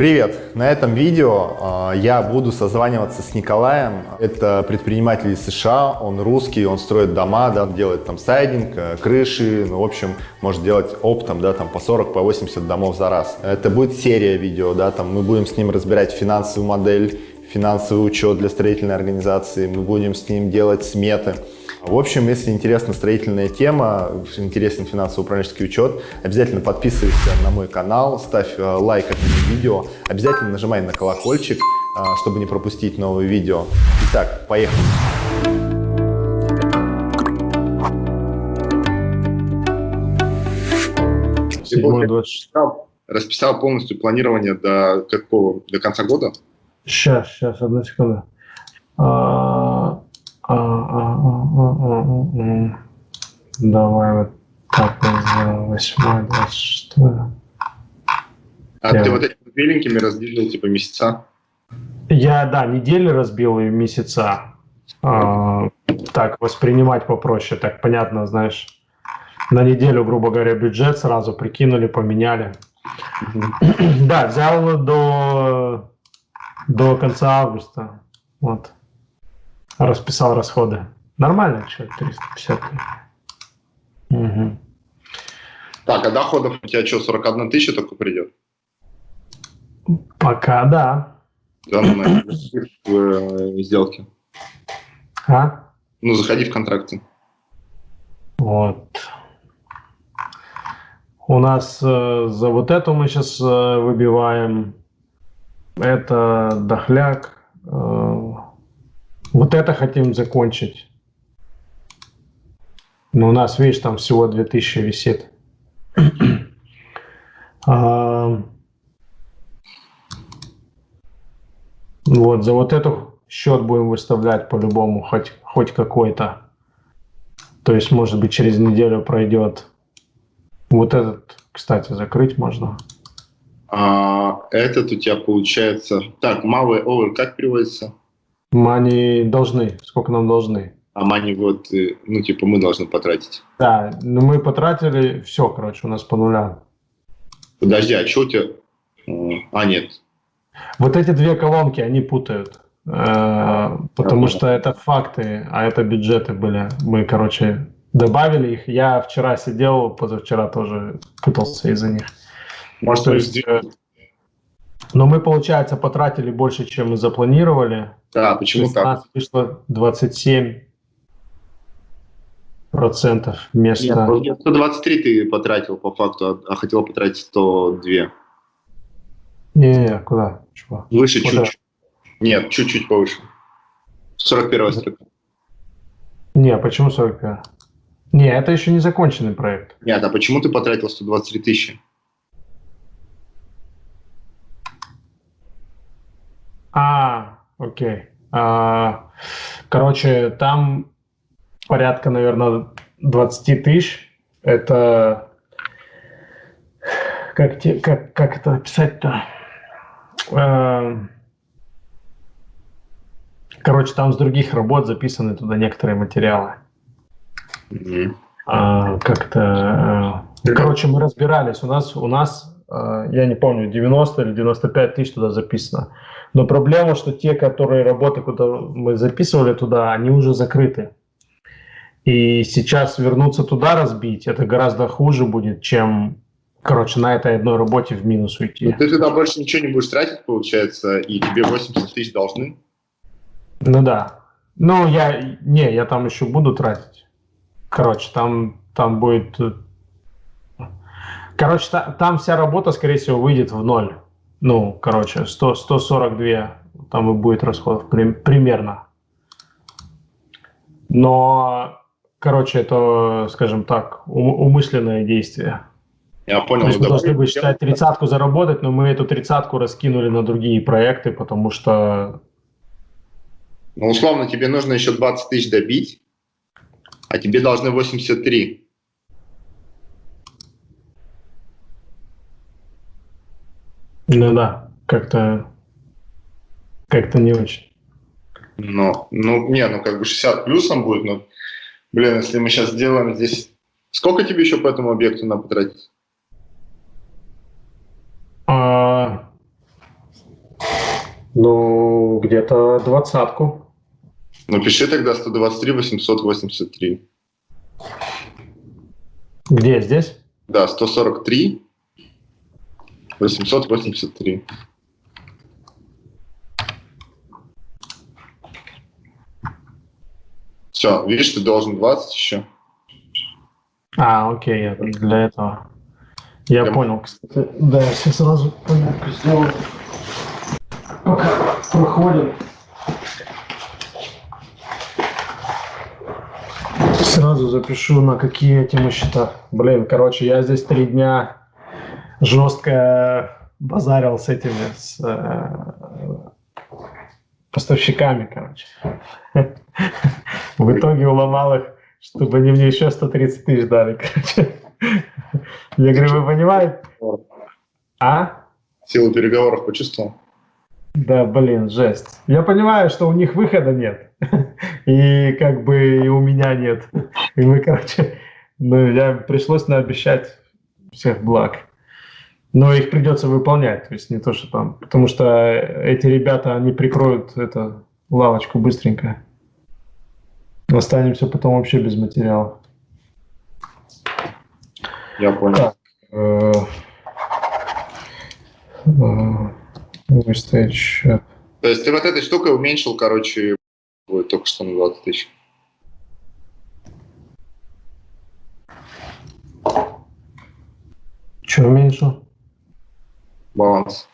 Привет! На этом видео э, я буду созваниваться с Николаем. Это предприниматель из США, он русский, он строит дома, да, делает там сайдинг, э, крыши, ну, в общем, может делать оптом, да, там по 40, по 80 домов за раз. Это будет серия видео, да, там мы будем с ним разбирать финансовую модель, финансовый учет для строительной организации, мы будем с ним делать сметы. В общем, если интересна строительная тема, интересен финансово-управленческий учет, обязательно подписывайся на мой канал, ставь э, лайк этому видео, обязательно нажимай на колокольчик, э, чтобы не пропустить новые видео. Итак, поехали! Расписал, расписал полностью планирование до какого? До конца года? Сейчас, сейчас, одну секунду. А, а, а, Давай вот так вот восьмое, двадцать шестое. А ты вот этими беленькими разделил типа месяца? Я, да, недели разбил и месяца. так, воспринимать попроще, так понятно, знаешь. На неделю, грубо говоря, бюджет сразу прикинули, поменяли. да, взял до, до конца августа. Вот расписал расходы. Нормально, что 350. Угу. Так, а доходов у тебя что, 41 тысяча только придет? Пока да. Да, ну, на в сделке. А? Ну, заходи в контракты. Вот. У нас э, за вот эту мы сейчас э, выбиваем. Это дохляк. Э, вот это хотим закончить. Но у нас, видишь, там всего 2000 висит. а, вот, за вот эту счет будем выставлять по-любому, хоть, хоть какой-то. То есть, может быть, через неделю пройдет. Вот этот, кстати, закрыть можно. А этот у тебя получается... Так, малый овер как переводится? Мани должны. Сколько нам должны? А мани вот, э, ну, типа, мы должны потратить. Да, ну мы потратили все, короче, у нас по нулям. Подожди, а что у тебя? А, нет. Вот эти две колонки, они путают. Э, потому что это факты, а это бюджеты были. Мы, короче, добавили их. Я вчера сидел, позавчера тоже путался из-за них. Может, то есть, но мы, получается, потратили больше, чем мы запланировали. Да, почему так? У нас вышло 27 процентов вместо... Нет, 123 ты потратил по факту, а, а хотел потратить 102. Не-не, куда? Чего? Выше чуть-чуть. Нет, чуть-чуть повыше. 41 строка. Не, а почему 41? Не, это еще не законченный проект. Нет, а почему ты потратил 123 тысячи? А, окей. А, короче, там порядка, наверное, 20 тысяч. Это как, те, как, как это описать-то? А, короче, там с других работ записаны туда некоторые материалы. Mm-hmm. А, как-то... А, короче, мы разбирались. У нас, у нас, я не помню, 90 или 95 тысяч туда записано. Но проблема, что те, которые работы, куда мы записывали туда, они уже закрыты. И сейчас вернуться туда разбить, это гораздо хуже будет, чем, короче, на этой одной работе в минус уйти. Но ты туда больше ничего не будешь тратить, получается, и тебе 80 тысяч должны? Ну да. Ну, я, не, я там еще буду тратить. Короче, там, там будет... Короче, та, там вся работа, скорее всего, выйдет в ноль. Ну, короче, 100, 142 там и будет расходов примерно. Но, короче, это, скажем так, умышленное действие. Я понял. То есть мы должны были считать тридцатку заработать, но мы эту тридцатку раскинули на другие проекты, потому что... Ну, условно, тебе нужно еще 20 тысяч добить, а тебе должны 83. Ну да, как-то как-то не очень. Ну, ну, не, ну как бы 60 плюсом будет, но, блин, если мы сейчас сделаем здесь... Сколько тебе еще по этому объекту надо потратить? А, Ну, где-то двадцатку. Ну, пиши тогда 123 883. Где, здесь? Да, 143 883. Все, видишь, ты должен 20 еще. А, окей, я для этого. Я, я понял, кстати. Да, я все сразу пометку сделаю. Пока проходим. Сразу запишу, на какие эти мы счета. Блин, короче, я здесь три дня жестко базарил с этими, с э, поставщиками, короче. В итоге уломал их, чтобы они мне еще 130 тысяч дали, короче. Я говорю, вы понимаете? А? Силу переговоров почувствовал? Да, блин, жесть. Я понимаю, что у них выхода нет. И как бы и у меня нет. И мы, короче, ну, я пришлось наобещать всех благ. Но их придется выполнять. То есть не то, что там... Потому что эти ребята, они прикроют эту лавочку быстренько. Останемся потом вообще без материала. Я понял. Так, э, э, выставить счет. То есть ты вот этой штукой уменьшил, короче, только что на 20 тысяч. Что уменьшил? Баланс.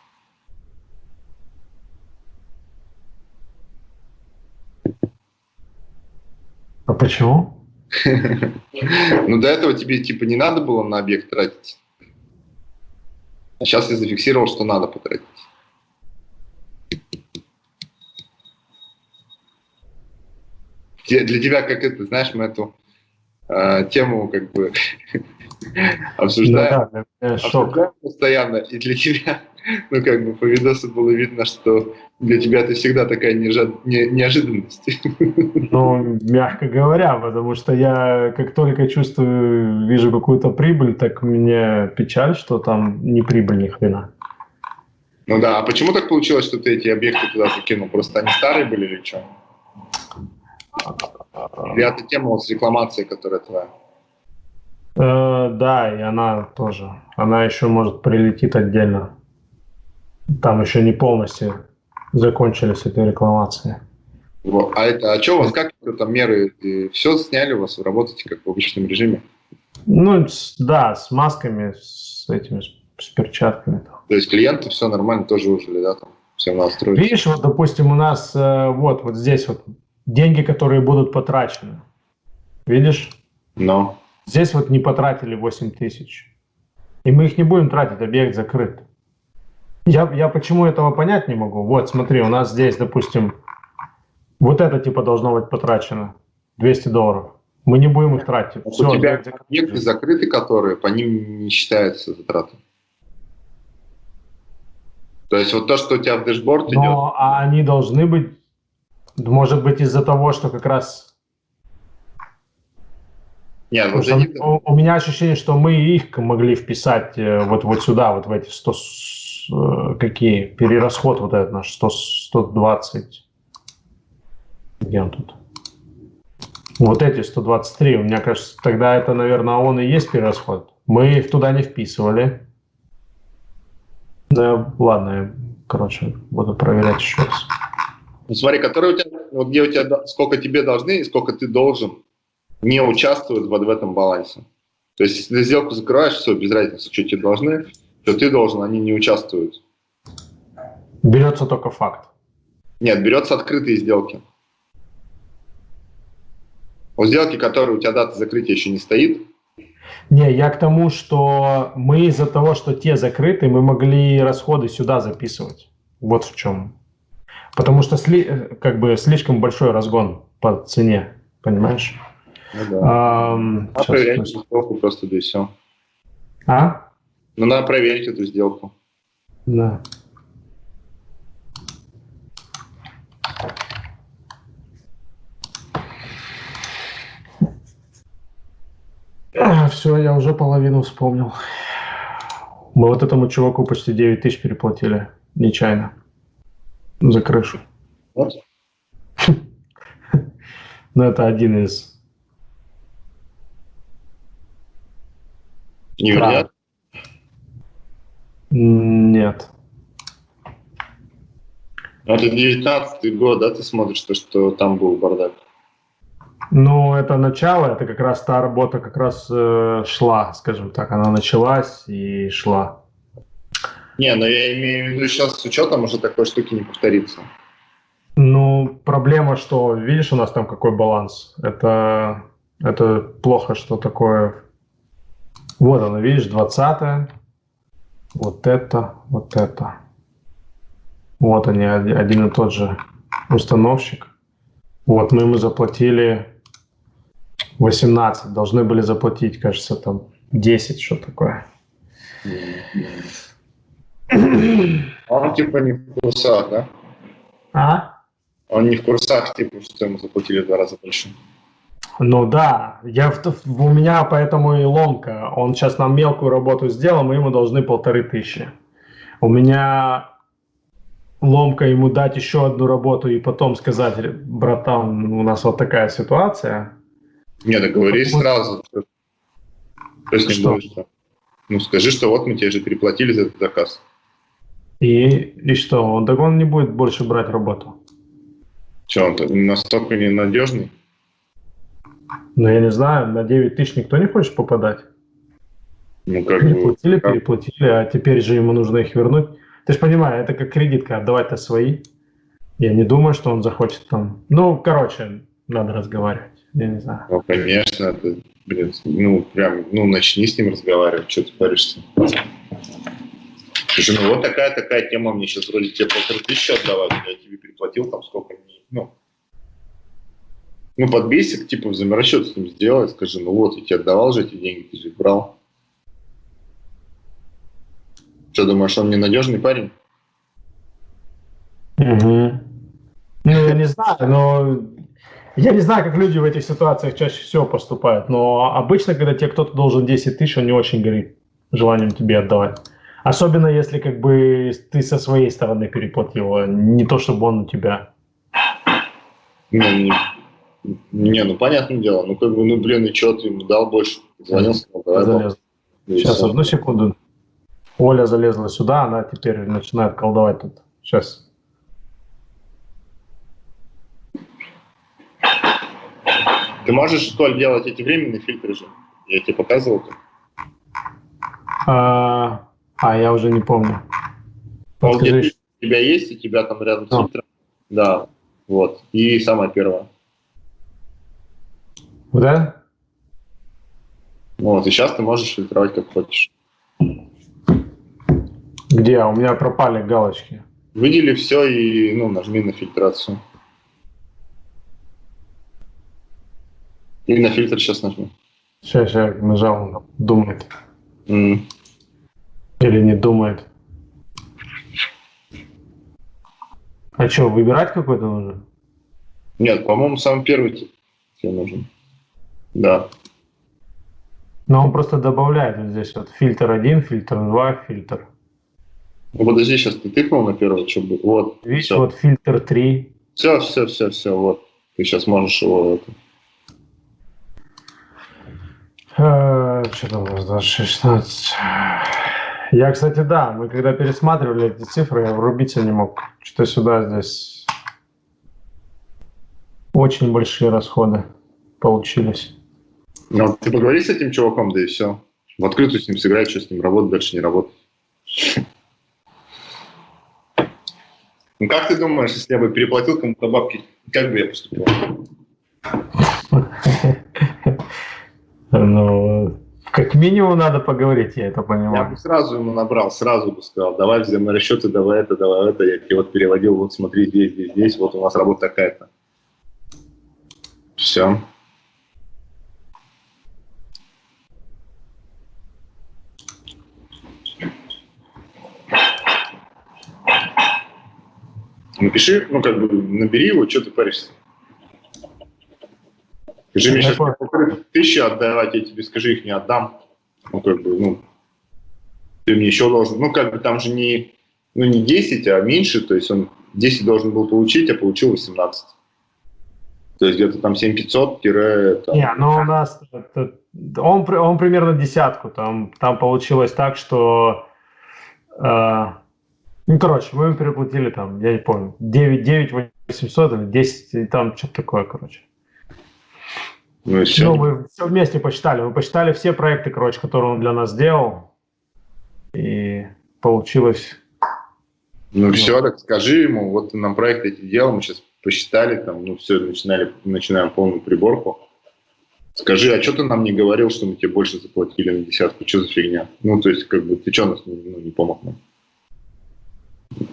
А почему? Ну, до этого тебе, типа, не надо было на объект тратить. А сейчас я зафиксировал, что надо потратить. Для тебя, как это, знаешь, мы эту э, тему как бы обсуждаем, да, да, обсуждаем постоянно, и для тебя ну, как бы по видосу было видно, что для тебя это всегда такая неожи... не... неожиданность. Ну, мягко говоря, потому что я как только чувствую, вижу какую-то прибыль, так мне печаль, что там не прибыль ни хрена. Ну да, а почему так получилось, что ты эти объекты туда закинул? Просто они старые были или что? Или это тема с рекламацией, которая твоя? Э, да, и она тоже. Она еще, может, прилетит отдельно. Там еще не полностью закончились эти рекламации. А это, а что у вас, как там меры? Все сняли у вас, работаете как в обычном режиме? Ну, да, с масками, с этими, с перчатками. То есть клиенты все нормально тоже ужили, да, там, все настроили? Видишь, вот, допустим, у нас э, вот, вот здесь вот деньги, которые будут потрачены. Видишь? Но. Здесь вот не потратили 8 тысяч. И мы их не будем тратить, объект закрыт. Я, я почему этого понять не могу? Вот, смотри, у нас здесь, допустим, вот это типа должно быть потрачено. 200 долларов. Мы не будем их тратить. А Все, у тебя объекты закрыты, которые, по ним не считаются затраты. То есть вот то, что у тебя в дэшборд идет... Но а они должны быть, может быть, из-за того, что как раз... Нет, вот они... у, у меня ощущение, что мы их могли вписать э, вот, вот сюда, вот в эти 100, Э, какие? Перерасход вот этот наш 100, 120. Где он тут? Вот эти 123. У меня кажется, тогда это, наверное, он и есть перерасход. Мы их туда не вписывали. Да, ладно, я, короче, буду проверять еще раз. Ну, смотри, который у тебя, вот где у тебя, сколько тебе должны и сколько ты должен, не участвуют вот в этом балансе. То есть, если ты сделку закрываешь, все, без разницы, что тебе должны, то ты должен, они не участвуют. Берется только факт. Нет, берется открытые сделки. У сделки, которые у тебя дата закрытия еще не стоит. Не, я к тому, что мы из-за того, что те закрыты, мы могли расходы сюда записывать. Вот в чем. Потому что сли, как бы слишком большой разгон по цене, понимаешь? Ну, да. а, а проверять сделку просто да и все. А? Ну, надо проверить эту сделку. Да. Все, я уже половину вспомнил. Мы вот этому чуваку почти 9 тысяч переплатили, нечаянно. За крышу. Вот. Ну, это один из... Не Правда. вариант? Нет. Ну, Это 19 год, да, ты смотришь, то, что там был бардак? Ну, это начало, это как раз та работа как раз э, шла, скажем так, она началась и шла. Не, но я имею в виду сейчас с учетом уже такой штуки не повторится. Ну, проблема, что, видишь, у нас там какой баланс. Это, это плохо, что такое. Вот оно, видишь, 20 вот это, вот это. Вот они, оди- один и тот же установщик. Вот, мы ему заплатили 18, должны были заплатить, кажется, там 10, что такое. Он типа не в курсах, да? А? Он не в курсах, типа, что ему заплатили в два раза больше. Ну да, я у меня поэтому и ломка. Он сейчас нам мелкую работу сделал, мы ему должны полторы тысячи. У меня ломка ему дать еще одну работу и потом сказать, братан, у нас вот такая ситуация. Не, договорись Вот. сразу. С ним Что? будет, что? Ну, скажи, что вот мы тебе же переплатили за этот заказ. И, и что, он, так он не будет больше брать работу. Че, он настолько ненадежный? Ну, я не знаю, на 9 тысяч никто не хочет попадать. Ну, как. Переплатили, как- переплатили, а теперь же ему нужно их вернуть. Ты же понимаешь, это как кредитка, отдавать-то свои. Я не думаю, что он захочет там... Ну, короче, надо разговаривать. Я не знаю. Ну, конечно, это, блин, ну, прям, ну, начни с ним разговаривать, что ты паришься. Слушай, ну, вот такая-такая тема, мне сейчас вроде тебе полторы тысячи отдавать, я тебе переплатил там сколько, ну, ну, под бесик, типа, взаиморасчет с ним сделай, скажи, ну вот, я тебе отдавал же эти деньги, ты же брал. Что, думаешь, он ненадежный парень? Мгм. Ну, я не знаю, но... Я не знаю, как люди в этих ситуациях чаще всего поступают, но обычно, когда тебе кто-то должен 10 тысяч, он не очень горит желанием тебе отдавать. Особенно если как бы ты со своей стороны переплатил, не то, чтобы он у тебя. Ну, не, ну, понятное дело, ну, как бы, ну, блин, и что, ты ему дал больше? Звонил, сказал, давай, залез. Сейчас, одну секунду. Оля залезла сюда, она теперь начинает колдовать тут. Сейчас. Ты можешь, Толь, делать эти временные фильтры же? Я тебе показывал. -то. А, а, я уже не помню. Он Подскажи, у тебя есть, у тебя там рядом А. фильтром. Да, вот. И самое первое. Да? Вот, и сейчас ты можешь фильтровать как хочешь. Где? У меня пропали галочки. Выдели все и ну, нажми на фильтрацию. И на фильтр сейчас нажми. Сейчас я нажал, думает. М. Или не думает. А что, выбирать какой-то нужно? Нет, по-моему, самый первый тебе нужен. Да. Но он просто добавляет вот здесь вот фильтр 1, фильтр 2, фильтр. Ну, подожди, сейчас ты тыкнул на первый, чтобы... Вот, Видишь, все. вот фильтр 3. все, все, все, все, вот. Ты сейчас можешь его... это, Э, Что там у нас, 26, 16. Я, кстати, да, мы когда пересматривали эти цифры, я врубиться не мог. Что-то сюда здесь очень большие расходы получились. Ну, ты поговори с этим чуваком, да и все. В открытую с ним сыграй, что с ним работать, дальше не работать. Ну, как ты думаешь, если я бы переплатил кому-то бабки, как бы я поступил? Ну, как минимум надо поговорить, я это Я понимаю. бы сразу ему набрал, сразу бы сказал, давай взаиморасчеты, давай это, давай это, я тебе вот переводил, вот смотри, здесь, здесь, здесь, вот у нас работа такая-то. Все. Напиши, ну как бы набери его, что ты паришься. Скажи мне сейчас тысячи отдавать, я тебе скажи, их не отдам. Ну как бы, ну, ты мне еще должен, ну как бы там же не, ну не 10, а меньше, то есть он 10 должен был получить, а получил 18. То есть где-то там 7500 тире... Не, ну у нас... Он, он примерно десятку. Там, там получилось так, что... Э, ну, короче, мы переплатили там, я не помню, 9, 9 800 или 10, там что-то такое, короче. Ну, все. ну, мы все вместе посчитали. Мы посчитали все проекты, короче, которые он для нас сделал. И получилось... Ну, ну все, так скажи ему, вот нам проект эти делал, мы сейчас посчитали, там, ну все, начинали, начинаем полную приборку. Скажи, а что ты нам не говорил, что мы тебе больше заплатили на десятку? Что за фигня? Ну, то есть, как бы, ты что нас ну, не помог нам?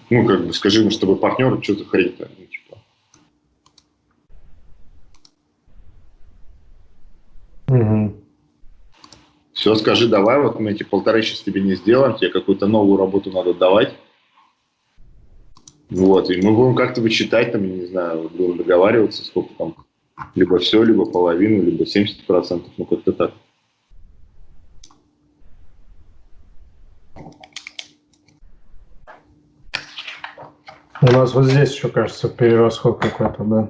Ну, как бы, скажи ему, чтобы партнеры, что за хрень-то? Ну, типа. Угу. Все, скажи, давай, вот мы эти полторы сейчас тебе не сделаем, тебе какую-то новую работу надо давать. Вот, и мы будем как-то вычитать, там, я не знаю, будем договариваться, сколько там, либо все, либо половину, либо 70%, ну, как-то так. У нас вот здесь еще, кажется, перерасход какой-то, да.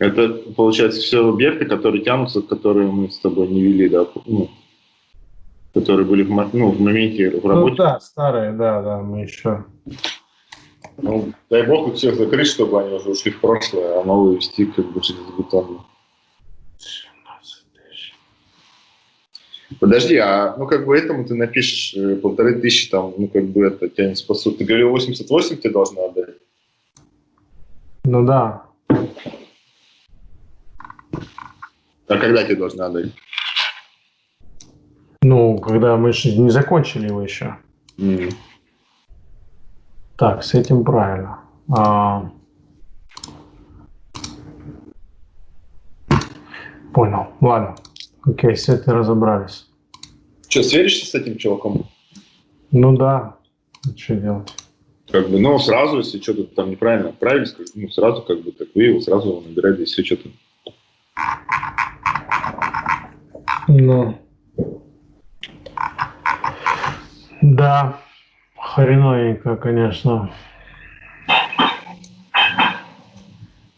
Это, получается, все объекты, которые тянутся, которые мы с тобой не вели, да, ну, которые были в, ну, в моменте в ну работе. Ну да, старые, да, да, мы еще. Ну, дай бог их всех закрыть, чтобы они уже ушли в прошлое, а новые вести как бы через бетон. Подожди, а ну как бы этому ты напишешь э, полторы тысячи, там, ну как бы это тебя не спасут. Ты говорил, 88 тебе должны отдать? Ну да. А когда тебе должны отдать? Ну, когда мы же не закончили его еще. Mm. Так, с этим правильно. А... Понял. Ладно. Окей, с этим разобрались. Что, сверишься с этим чуваком? Ну да. Что делать? Как бы, ну, сразу, если что-то там неправильно отправили, ну, сразу как бы так вы его сразу его набирали, если что-то. Ну. Да. Хреновенько, конечно.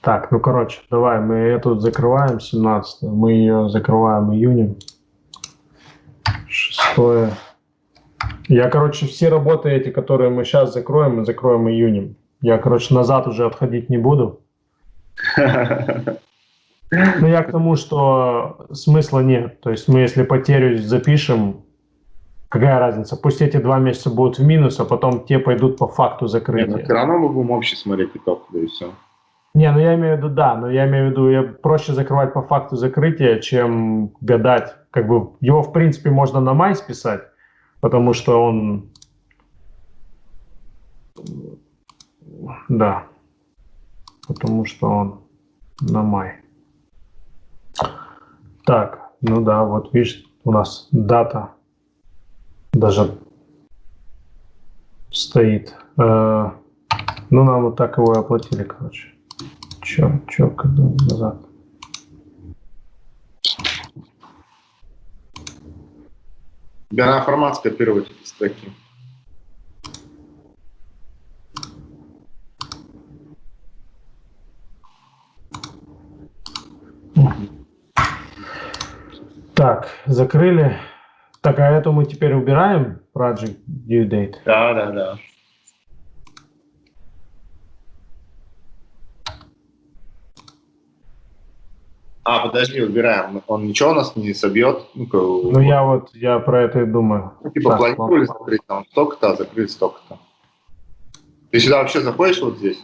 Так, ну короче, давай, мы эту закрываем 17 мы ее закрываем июнем. Шестое. Я, короче, все работы эти, которые мы сейчас закроем, мы закроем июнем. Я, короче, назад уже отходить не буду. Ну, я к тому, что смысла нет. То есть мы, если потерю запишем, какая разница? Пусть эти два месяца будут в минус, а потом те пойдут по факту закрытия. Нет, все равно мы будем общий смотреть итог, да и все. Не, ну я имею в виду, да, но я имею в виду, я проще закрывать по факту закрытия, чем гадать. Как бы его, в принципе, можно на май списать, потому что он... Да, потому что он на май. Так, ну да, вот видишь, у нас дата даже стоит. Э, ну, нам вот так его и оплатили, короче. Чё, чё, когда назад? Да, формат скопировать эти строки. Так, закрыли. Так, а эту мы теперь убираем, project due date? Да, да, да. А, подожди, убираем. Он ничего у нас не собьет? Ну, ну я вот, я про это и думаю. Ну, типа, так, планировали ладно. закрыть там столько-то, а закрыть столько-то. Ты сюда вообще заходишь вот здесь?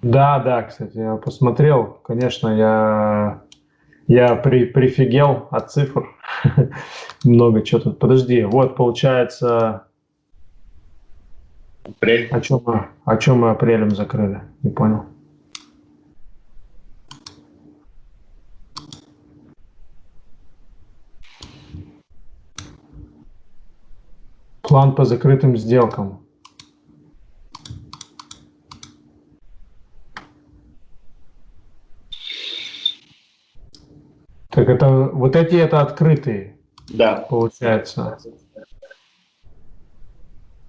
Да, да, кстати, я посмотрел. Конечно, я, я при, прифигел от цифр. Много чего тут. Подожди, вот получается... Апрель. О чем мы, о чем мы апрелем закрыли? Не понял. План по закрытым сделкам. Так это вот эти это открытые. Да. Получается.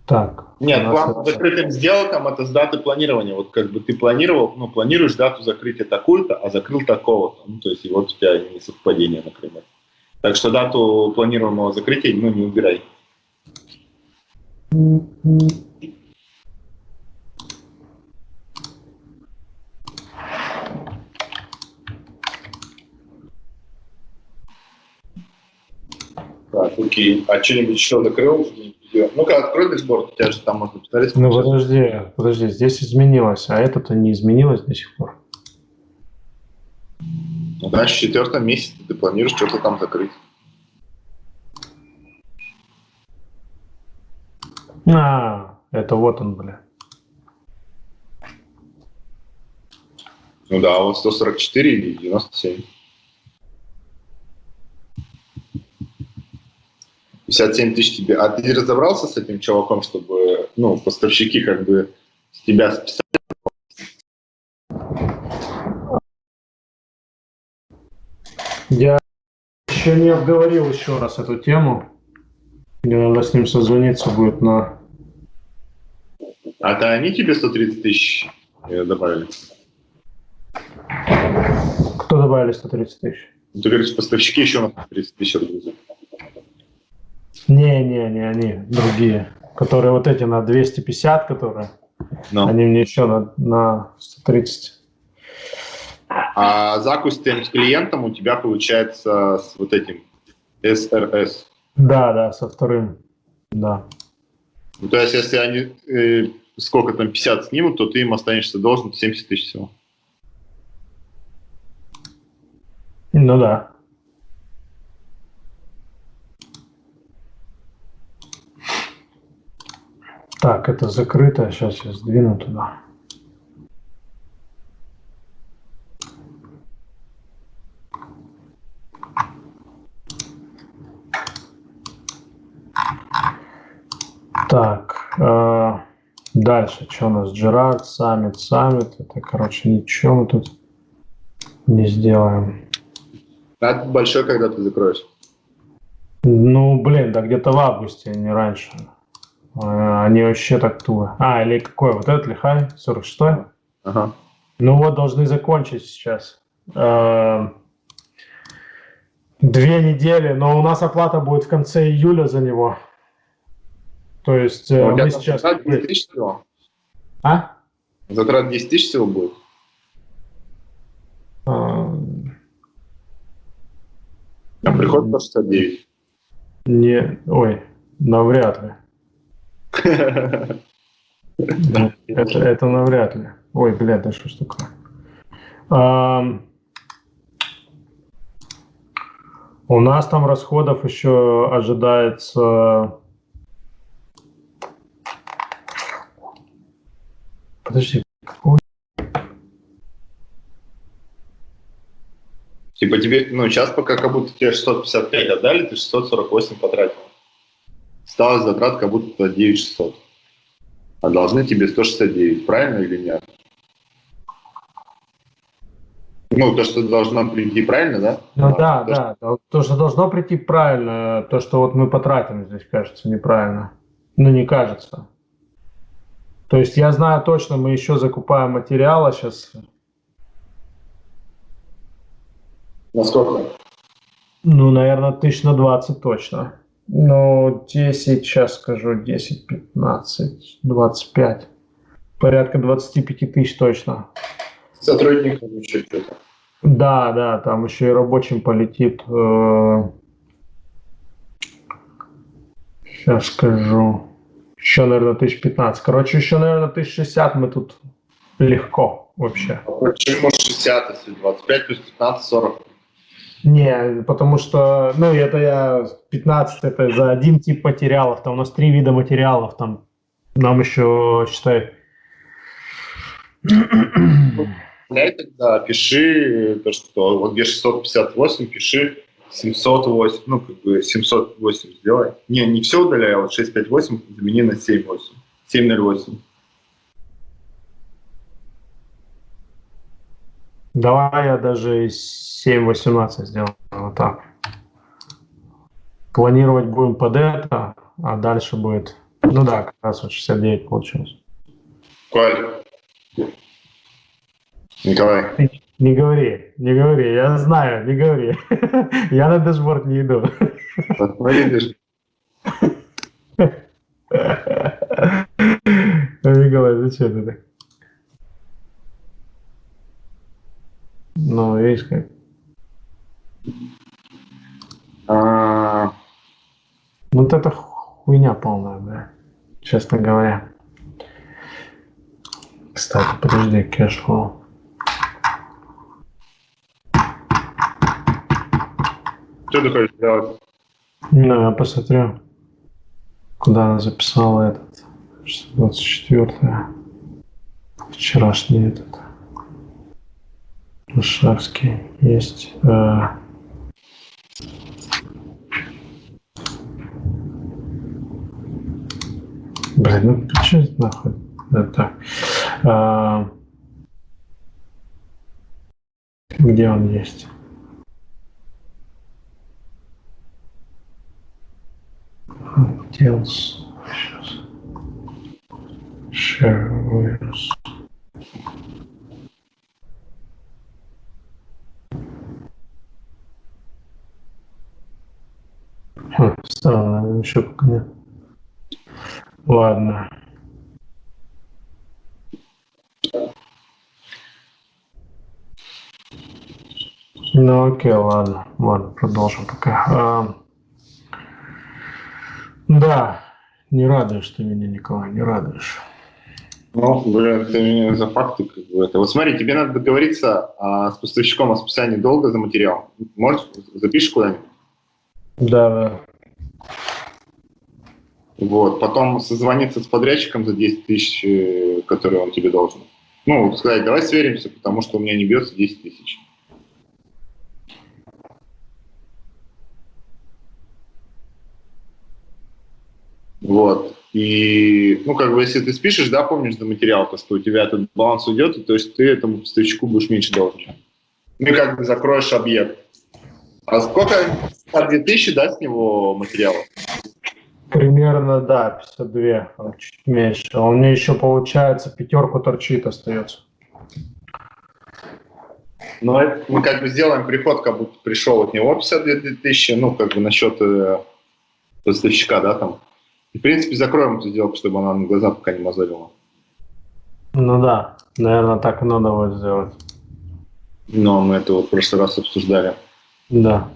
Так. Нет, план закрытым сделкам это с даты планирования. Вот как бы ты планировал, ну, планируешь дату закрытия такую-то, а закрыл такого-то. Ну, то есть, и вот у тебя не совпадение, например. Так что дату планируемого закрытия, ну, не убирай. Так, окей. А что-нибудь еще закрыл? Ну-ка, открой дашборд, у тебя же там можно посмотреть. Ну, подожди, подожди, здесь изменилось, а это-то не изменилось до сих пор. Ну, значит, в четвертом месяце ты планируешь что-то там закрыть. А, это вот он, бля. Ну да, вот 144 или 97. 57 тысяч тебе. А ты разобрался с этим чуваком, чтобы, ну, поставщики как бы с тебя списали? Я еще не обговорил еще раз эту тему. Мне надо с ним созвониться будет на... А то они тебе 130 тысяч э, добавили? Кто добавили 130 тысяч? Ну, ты говоришь, поставщики еще на 130 тысяч рублей. Не-не-не, они другие. Которые вот эти на 250, которые. No. Они мне еще на, на 130. А закусь с клиентом у тебя получается с вот этим SRS. Да, да, со вторым, да. Ну, то есть, если они э, сколько там, 50 снимут, то ты им останешься должен 70 тысяч всего. Ну да. Так, это закрыто, сейчас я сдвину туда. Так, э, дальше, что у нас? Джерард, Саммит, Саммит. Это, короче, ничего мы тут не сделаем. А большой, когда ты закроешь? Ну, блин, да где-то в августе, а не раньше. Э, они вообще так туго. А, или какой? Вот этот лихай? 46 -й? Ага. Ну вот, должны закончить сейчас. Э, две недели, но у нас оплата будет в конце июля за него. То есть а мы сейчас... Затрат 10 тысяч всего? А? Затрат 10 тысяч всего будет? А, а приход 169? Не, ой, навряд ли. Это, это навряд ли. Ой, блядь, да что ж такое. А, у нас там расходов еще ожидается... Подожди, какой? Типа тебе, ну сейчас пока как будто тебе 655 отдали, ты 648 потратил осталось затрат как будто 9600. А должны тебе 169, правильно или нет? Ну, то, что должно прийти правильно, да? Ну а, да, то, да. Что... То, что должно прийти правильно, то, что вот мы потратим здесь, кажется, неправильно. Ну, не кажется. То есть я знаю точно, мы еще закупаем материала сейчас. Насколько? Ну, наверное, тысяч на 20 точно. Ну, 10, сейчас скажу, 10, 15, 25. Порядка 25 тысяч точно. Сотрудникам еще что-то. Да, да, там еще и рабочим полетит. Сейчас э, скажу. Еще, наверное, 1015. Короче, еще, наверное, 1060 мы тут легко вообще. Почему 60, если 25 плюс 15, 40? Не, потому что, ну, это я 15, это за один тип материалов, там у нас три вида материалов, там нам еще, считай... Тогда пиши то, что вот где 658, пиши 708, ну, как бы 708 сделай. Не, не все удаляй, а вот 658 замени на 78, 708. Давай я даже 7.18 сделаю вот так. Планировать будем под это, а дальше будет Ну да, как раз вот 69 получилось. Коль. Николай. Не говори, не говори, я знаю, не говори. Я на дашборд не иду. Видишь? Николай, зачем ты так? Ну, видишь как. А, Вот это хуйня полная, да. Честно говоря. Кстати, подожди, cash flow. Что ты хочешь сделать? Ну, я посмотрю, куда она записала этот 624 вчерашний этот Шахский есть. э, Блин, ну что нахуй? Это. а, Где он есть? Details. Share awareness. Хм, странно, еще пока нет. Ладно. Ну окей, ладно, ладно, продолжим пока. Да, не радуешь ты меня, Николай, не радуешь. Ну, блин, ты меня за факты как бы это. Вот смотри, тебе надо договориться а, с поставщиком о списании долга за материал. Можешь, запишешь куда-нибудь? Да, да. Вот. Потом созвониться с подрядчиком за 10 тысяч, э, которые он тебе должен. Ну, сказать, давай сверимся, потому что у меня не бьется 10 тысяч. Вот. И, ну, как бы, если ты спишешь, да, помнишь за материал, то, что у тебя этот баланс уйдет, и, то есть ты этому поставщику будешь меньше должен. Ну, и как бы закроешь объект. А сколько? По 2000, да, с него материала? Примерно, да, 52, а чуть меньше. А у меня еще, получается, пятерку торчит остается. Ну, это мы как бы сделаем приход, как будто пришел от него 52 тысячи, ну, как бы насчет э, поставщика, да, там. И, в принципе, закроем эту сделку, чтобы она на глаза пока не мозолила. Ну да, наверное, так и надо будет сделать. Но мы это вот в прошлый раз обсуждали. Да.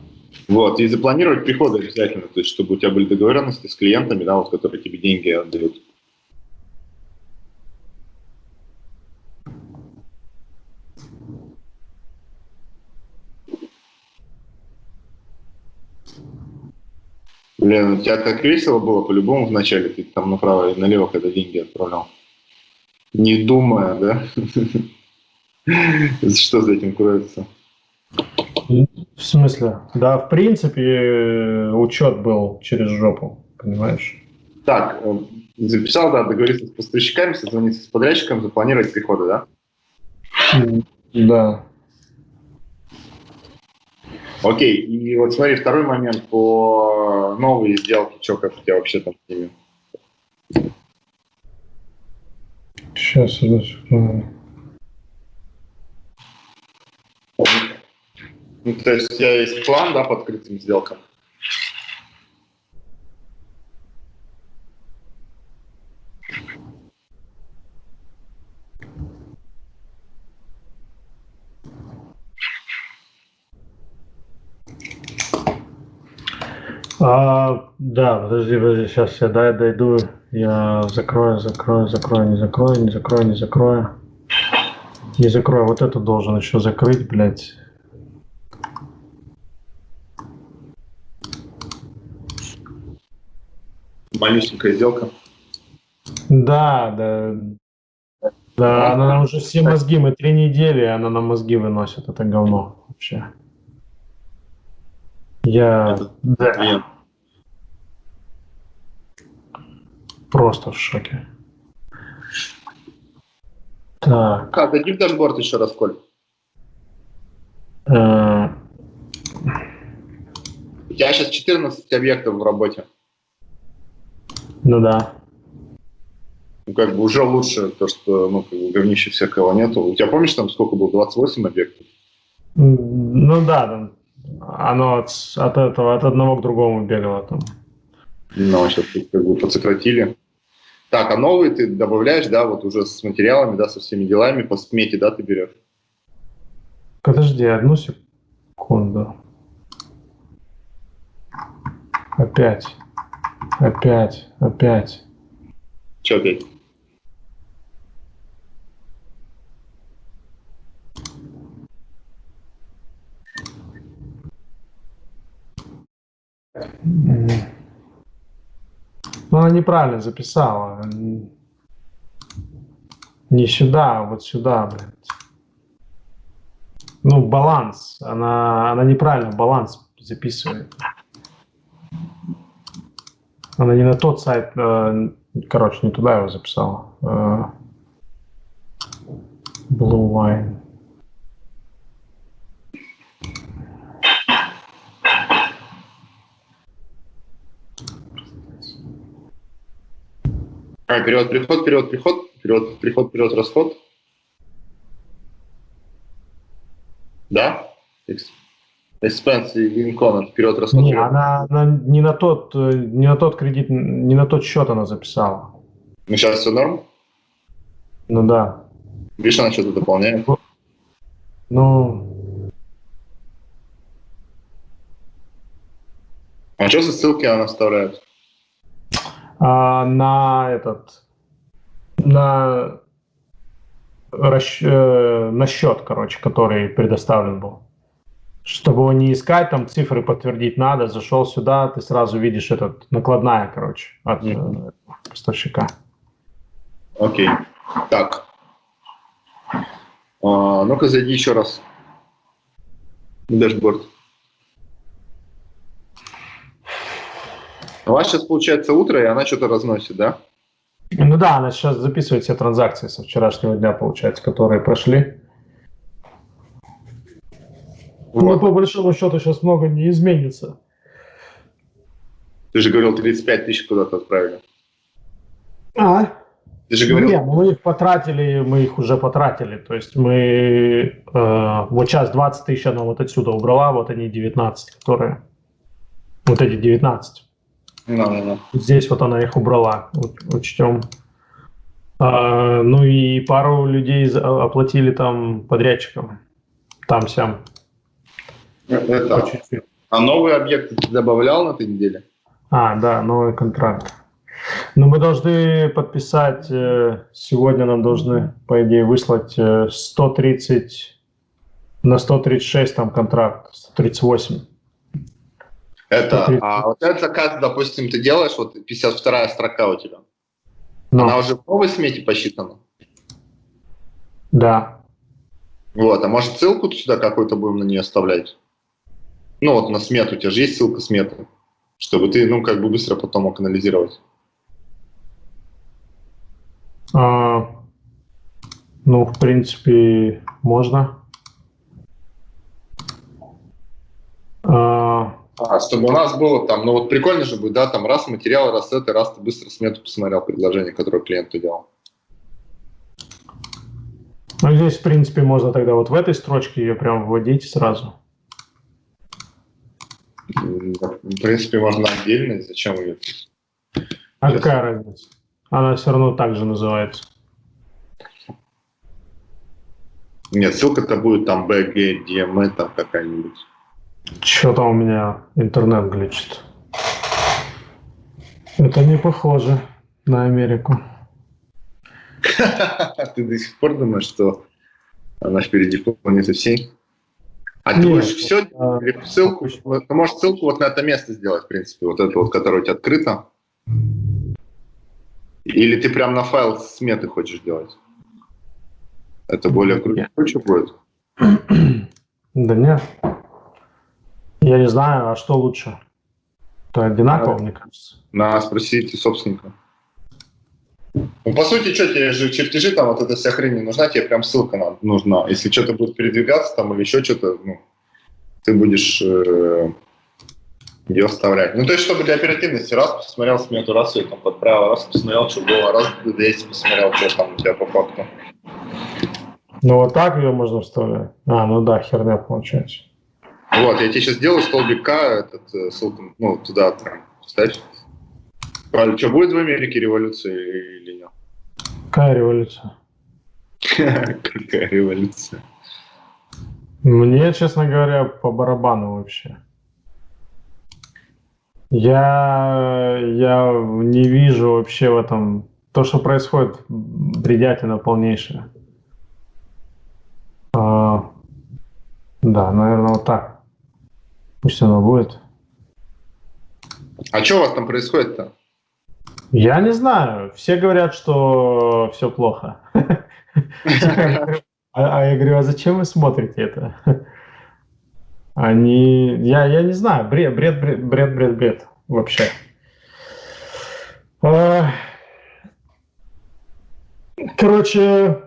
Вот, и запланировать приходы обязательно, то есть, чтобы у тебя были договоренности с клиентами, да, вот, которые тебе деньги отдают. Блин, у тебя так весело было по-любому вначале, ты там направо и налево, когда деньги отправлял. Не думая, да? Что за этим кроется? В смысле? Да, в принципе, учет был через жопу, понимаешь? Так, э, записал, да, договориться с поставщиками, созвониться с подрядчиком, запланировать приходы, да? Да. Окей, и вот смотри, второй момент по новые сделки, что как у тебя вообще там с ними? Сейчас, одну секунду. Ну, то есть у тебя есть план, да, по открытым сделкам? А, да, подожди, подожди, сейчас я дай, дойду, я закрою, закрою, закрою, не закрою, не закрою, не закрою. Не закрою, вот это должен еще закрыть, блядь. Малюсенькая сделка. Да, да. Да, она нам уже все мозги, мы три недели, она нам мозги выносит, это говно вообще. Я Это да, клиент. Просто в шоке. Так, А, дадим дашборд еще раз, Коль. э, У тебя сейчас 14 объектов в работе. ну да. ну, как бы уже лучше то, что ну, как бы говнища всякого нету. У тебя помнишь, там сколько было? 28 объектов? Ну да, там оно от, от этого, от одного к другому бегало там. Ну, сейчас как бы подсократили. Так, а новые ты добавляешь, да, вот уже с материалами, да, со всеми делами, по смете, да, ты берешь? Подожди одну секунду. Опять. Опять. Опять. Че опять? Ну, она неправильно записала. Не сюда, а вот сюда, блядь. Ну, баланс. Она, она неправильно баланс записывает. Она не на тот сайт, э, короче, не туда его записала. Э, Blue Wine. А, перевод, приход, перевод, приход, перевод, приход, перевод, расход. Да? Expense и Lincoln, перевод, расход. Не, она, она не на тот, э, не на тот кредит, не на тот счет она записала. Ну, сейчас все норм? Ну да. Видишь, она что-то дополняет. Ну, А что за ссылки она вставляет? А на этот, на, расч- э, на счет, короче, который предоставлен был. Чтобы его не искать, там цифры подтвердить надо, зашел сюда, ты сразу видишь этот, накладная, короче, от э, поставщика. Окей. Так. А, ну-ка, зайди еще раз. Дашборд. У вас сейчас получается утро, и она что-то разносит, да? Ну да, она сейчас записывает все транзакции со вчерашнего дня, получается, которые прошли. Ну, Вот. по большому счету сейчас много не изменится. Ты же говорил, 35 тысяч куда-то отправили. А? Ты же говорил, Не, мы их потратили, мы их уже потратили. То есть мы э, вот сейчас 20 тысяч она вот отсюда убрала, вот они 19, которые... Вот эти 19. Ну, ну, ну. Здесь вот она их убрала, учтем. А, ну и пару людей за- оплатили там подрядчикам. Там сям. Это, По чуть-чуть. а новые объекты ты добавлял на этой неделе? А, да, новый контракт. Но мы должны подписать, э, сегодня нам должны, по идее, выслать э, 130 на 136 там контракт, 138. Это, 130. а вот этот заказ, допустим, ты делаешь, вот 52 строка у тебя. Ну, Она уже в новой смете посчитана? да. Вот, а может ссылку сюда какую-то будем на нее оставлять? Ну вот на смету, у тебя же есть ссылка сметы, чтобы ты, ну, как бы быстро потом мог анализировать. А, ну, в принципе, можно. А, А, чтобы у нас было там, ну вот прикольно же будет, да, там раз материал, раз это, раз ты быстро смету посмотрел предложение, которое клиенту делал. ну, здесь, в принципе, можно тогда вот в этой строчке ее прям вводить сразу. В принципе, можно отдельно, зачем ее? А Yes. какая разница? Она все равно так же называется. Нет, ссылка-то будет там BG, DME, там какая-нибудь. Что-то у меня интернет глючит. Это не похоже на Америку. Ты до сих пор думаешь, что она впереди планеты всей? А ты будешь все, а, ссылку, ты можешь ссылку вот на это место сделать, в принципе, вот это вот, которое у тебя открыто. Или ты прям на файл сметы хочешь делать? Это более круче будет? Да нет. Я не знаю, а что лучше? То одинаково, мне кажется. На спросите собственника. Ну, по сути, что тебе же чертежи, там вот эта вся хрень не нужна, тебе прям ссылка нам нужна. Если что-то будет передвигаться там или еще что-то, ну, ты будешь э, ее вставлять. Ну, то есть, чтобы для оперативности раз посмотрел смету, раз ее там подправил, раз посмотрел, что было, раз здесь посмотрел, что там у тебя по факту. Ну, вот так ее можно вставлять. А, ну да, херня получается. Вот, я тебе сейчас сделаю столбик К, этот, э, ссылку, ну, туда прям вставь. Правильно, что, будет в Америке революция или нет? Какая революция? Какая революция? Мне, честно говоря, по барабану вообще. Я, я не вижу вообще в этом... То, что происходит, бредятина полнейшая. А, да, наверное, вот так. Пусть оно будет. А что у вас там происходит-то? Я не знаю. Все говорят, что все плохо. А, а я говорю, а зачем вы смотрите это? Они, я, я не знаю, бред, бред, бред, бред, бред, бред вообще. А, короче,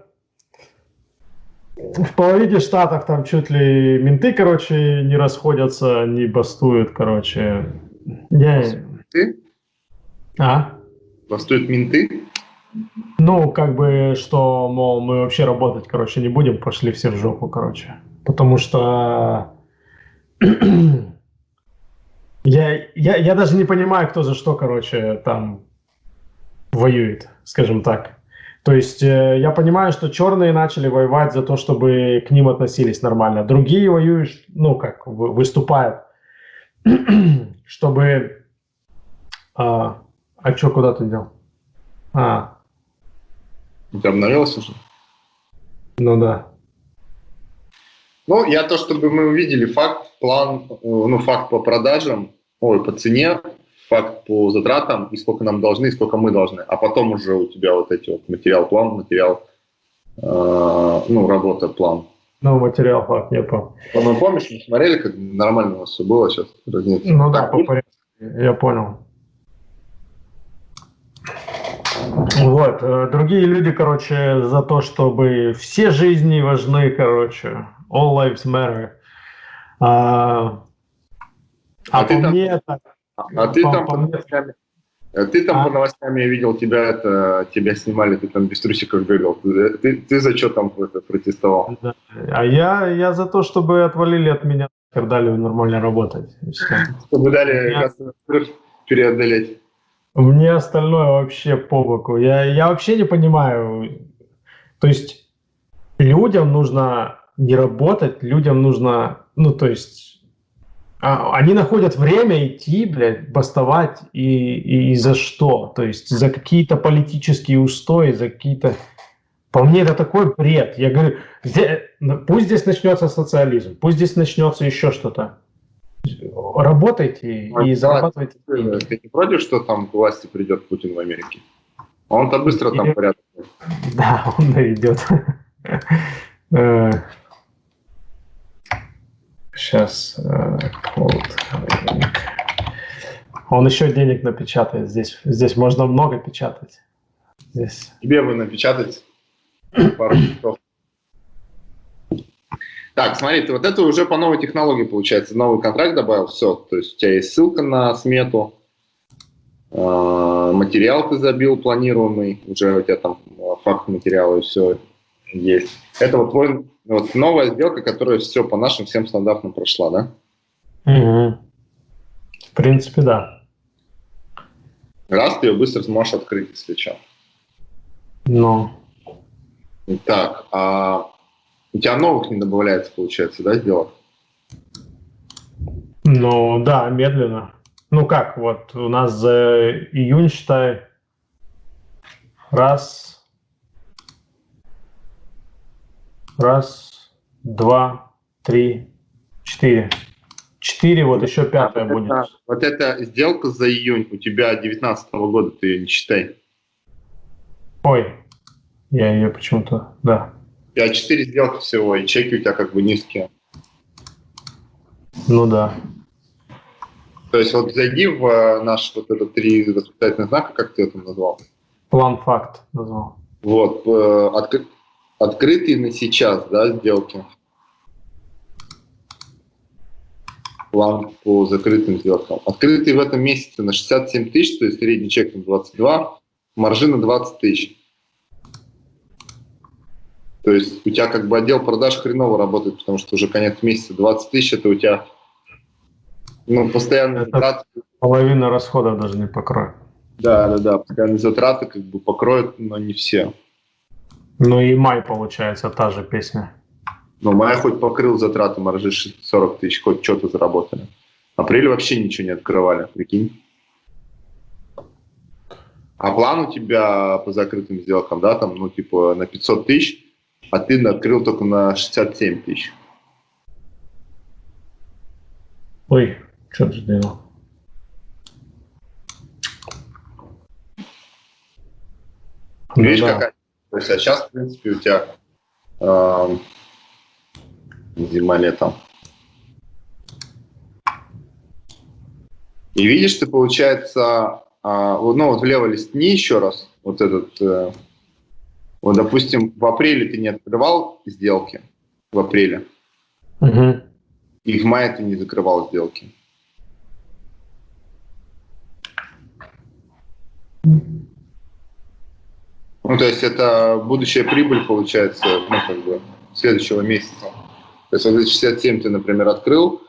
в половине штатов там чуть ли менты, короче, не расходятся, не бастуют, короче. Я... Ты? А? Бастуют менты? Ну, как бы, что, мол, мы вообще работать, короче, не будем, пошли все в жопу, короче. Потому что я, я, я даже не понимаю, кто за что, короче, там воюет, скажем так. То есть э, я понимаю, что черные начали воевать за то, чтобы к ним относились нормально. Другие воюют, ну, как, выступают, чтобы... А, а что, куда ты дел? А, ты обновилась уже? Ну да. Ну, я то, чтобы мы увидели факт, план, ну, факт по продажам, ой, по цене, факт по затратам, и сколько нам должны, и сколько мы должны. А потом уже у тебя вот эти вот материал, план, материал, э, ну, работа, план. Ну, материал, факт, не помню. Ну, помнишь, мы смотрели, как нормально у нас все было сейчас? Ну да, по порядку, я понял. Вот. Э, другие люди, короче, за то, чтобы все жизни важны, короче. All lives matter. А, а, а ты там, мне так, а ты по, там по, а ты там а? по новостям я видел тебя это тебя снимали, ты там без трусиков бегал. Ты, ты, ты за что там это, протестовал? Да. А я я за то, чтобы отвалили от меня, дали нормально работать. Чтобы дали я... преодолеть. Мне остальное вообще по боку. Я, я вообще не понимаю. То есть людям нужно не работать, людям нужно, ну, то есть а, они находят время идти, блядь, бастовать и, и, за что? То есть за какие-то политические устои, за какие-то... По мне это такой бред. Я говорю, здесь, пусть здесь начнется социализм, пусть здесь начнется еще что-то работайте а, и зарабатывайте. Ты не против, что там к власти придет Путин в Америке? Он-то быстро там порядок. Да, он наведет. Сейчас. Э, он еще денег напечатает здесь. Здесь можно много печатать. Здесь. Тебе бы напечатать пару часов. Так, смотри, вот это уже по новой технологии получается. Новый контракт добавил, все. То есть у тебя есть ссылка на смету, э, материал ты забил планируемый, уже у тебя там а, факт материала и все есть. Это вот твой, вот новая сделка, которая все по нашим всем стандартам прошла, да? Угу. В принципе, да. Раз ты ее быстро сможешь открыть, если что. Ну. Так, а у тебя новых не добавляется, получается, да, сделок? Ну, да, медленно. Ну как, вот у нас за июнь, считай, раз, раз, два, три, четыре. Четыре, вот еще пятая вот будет. Это, вот эта сделка за июнь у тебя 2019 года, ты ее не считай. Ой, я ее почему-то, да. У тебя 4 сделки всего, и чеки у тебя как бы низкие. Ну да. То есть вот зайди в э, наш вот этот три восклицательных знака, как ты это назвал? План факт назвал. Вот, э, откры... открытые на сейчас, да, сделки. план по закрытым сделкам. Открытый в этом месяце на 67 тысяч, то есть средний чек на 22, маржи на 20 тысяч. То есть у тебя как бы отдел продаж хреново работает, потому что уже конец месяца 20 тысяч, это у тебя ну, постоянные затраты. Половина расходов даже не покроет. Да, да, да, постоянные затраты как бы покроют, но не все. Ну и май, получается, та же песня. Ну, май хоть покрыл затраты маржи 40 тысяч, хоть что-то заработали. Апрель вообще ничего не открывали, прикинь. А план у тебя по закрытым сделкам, да, там, ну, типа на 500 тысяч, а ты открыл только на 67 тысяч. Ой, что ты сделал? Видишь, ну, да. какая... То есть, а сейчас, в принципе, у тебя э, зима-летом. И видишь, ты, получается, э, ну, вот влево листни еще раз, вот этот... Э, вот, допустим, в апреле ты не открывал сделки, в апреле, угу. и в мае ты не закрывал сделки. Ну, то есть это будущая прибыль, получается, ну, как бы, следующего месяца. То есть вот эти 67 ты, например, открыл,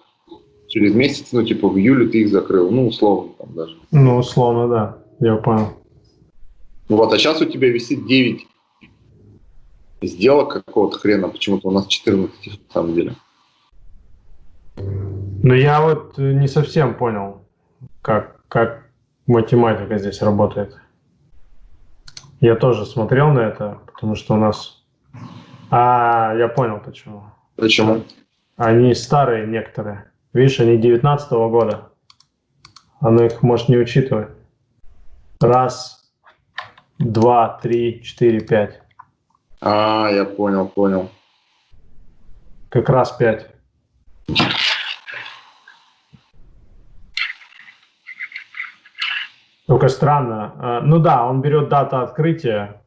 через месяц, ну, типа, в июле ты их закрыл, ну, условно там даже. Ну, условно, да, я понял. Вот, а сейчас у тебя висит 9 сделок какого-то хрена, почему-то у нас 14 на самом деле. Ну, я вот не совсем понял, как, как математика здесь работает. Я тоже смотрел на это, потому что у нас... А, я понял почему. Почему? Они старые некоторые. Видишь, они 19 -го года. Оно их может не учитывать. Раз, два, три, четыре, пять. А, я понял, понял. Как раз 5. Только странно. А, ну да, он берет дату открытия.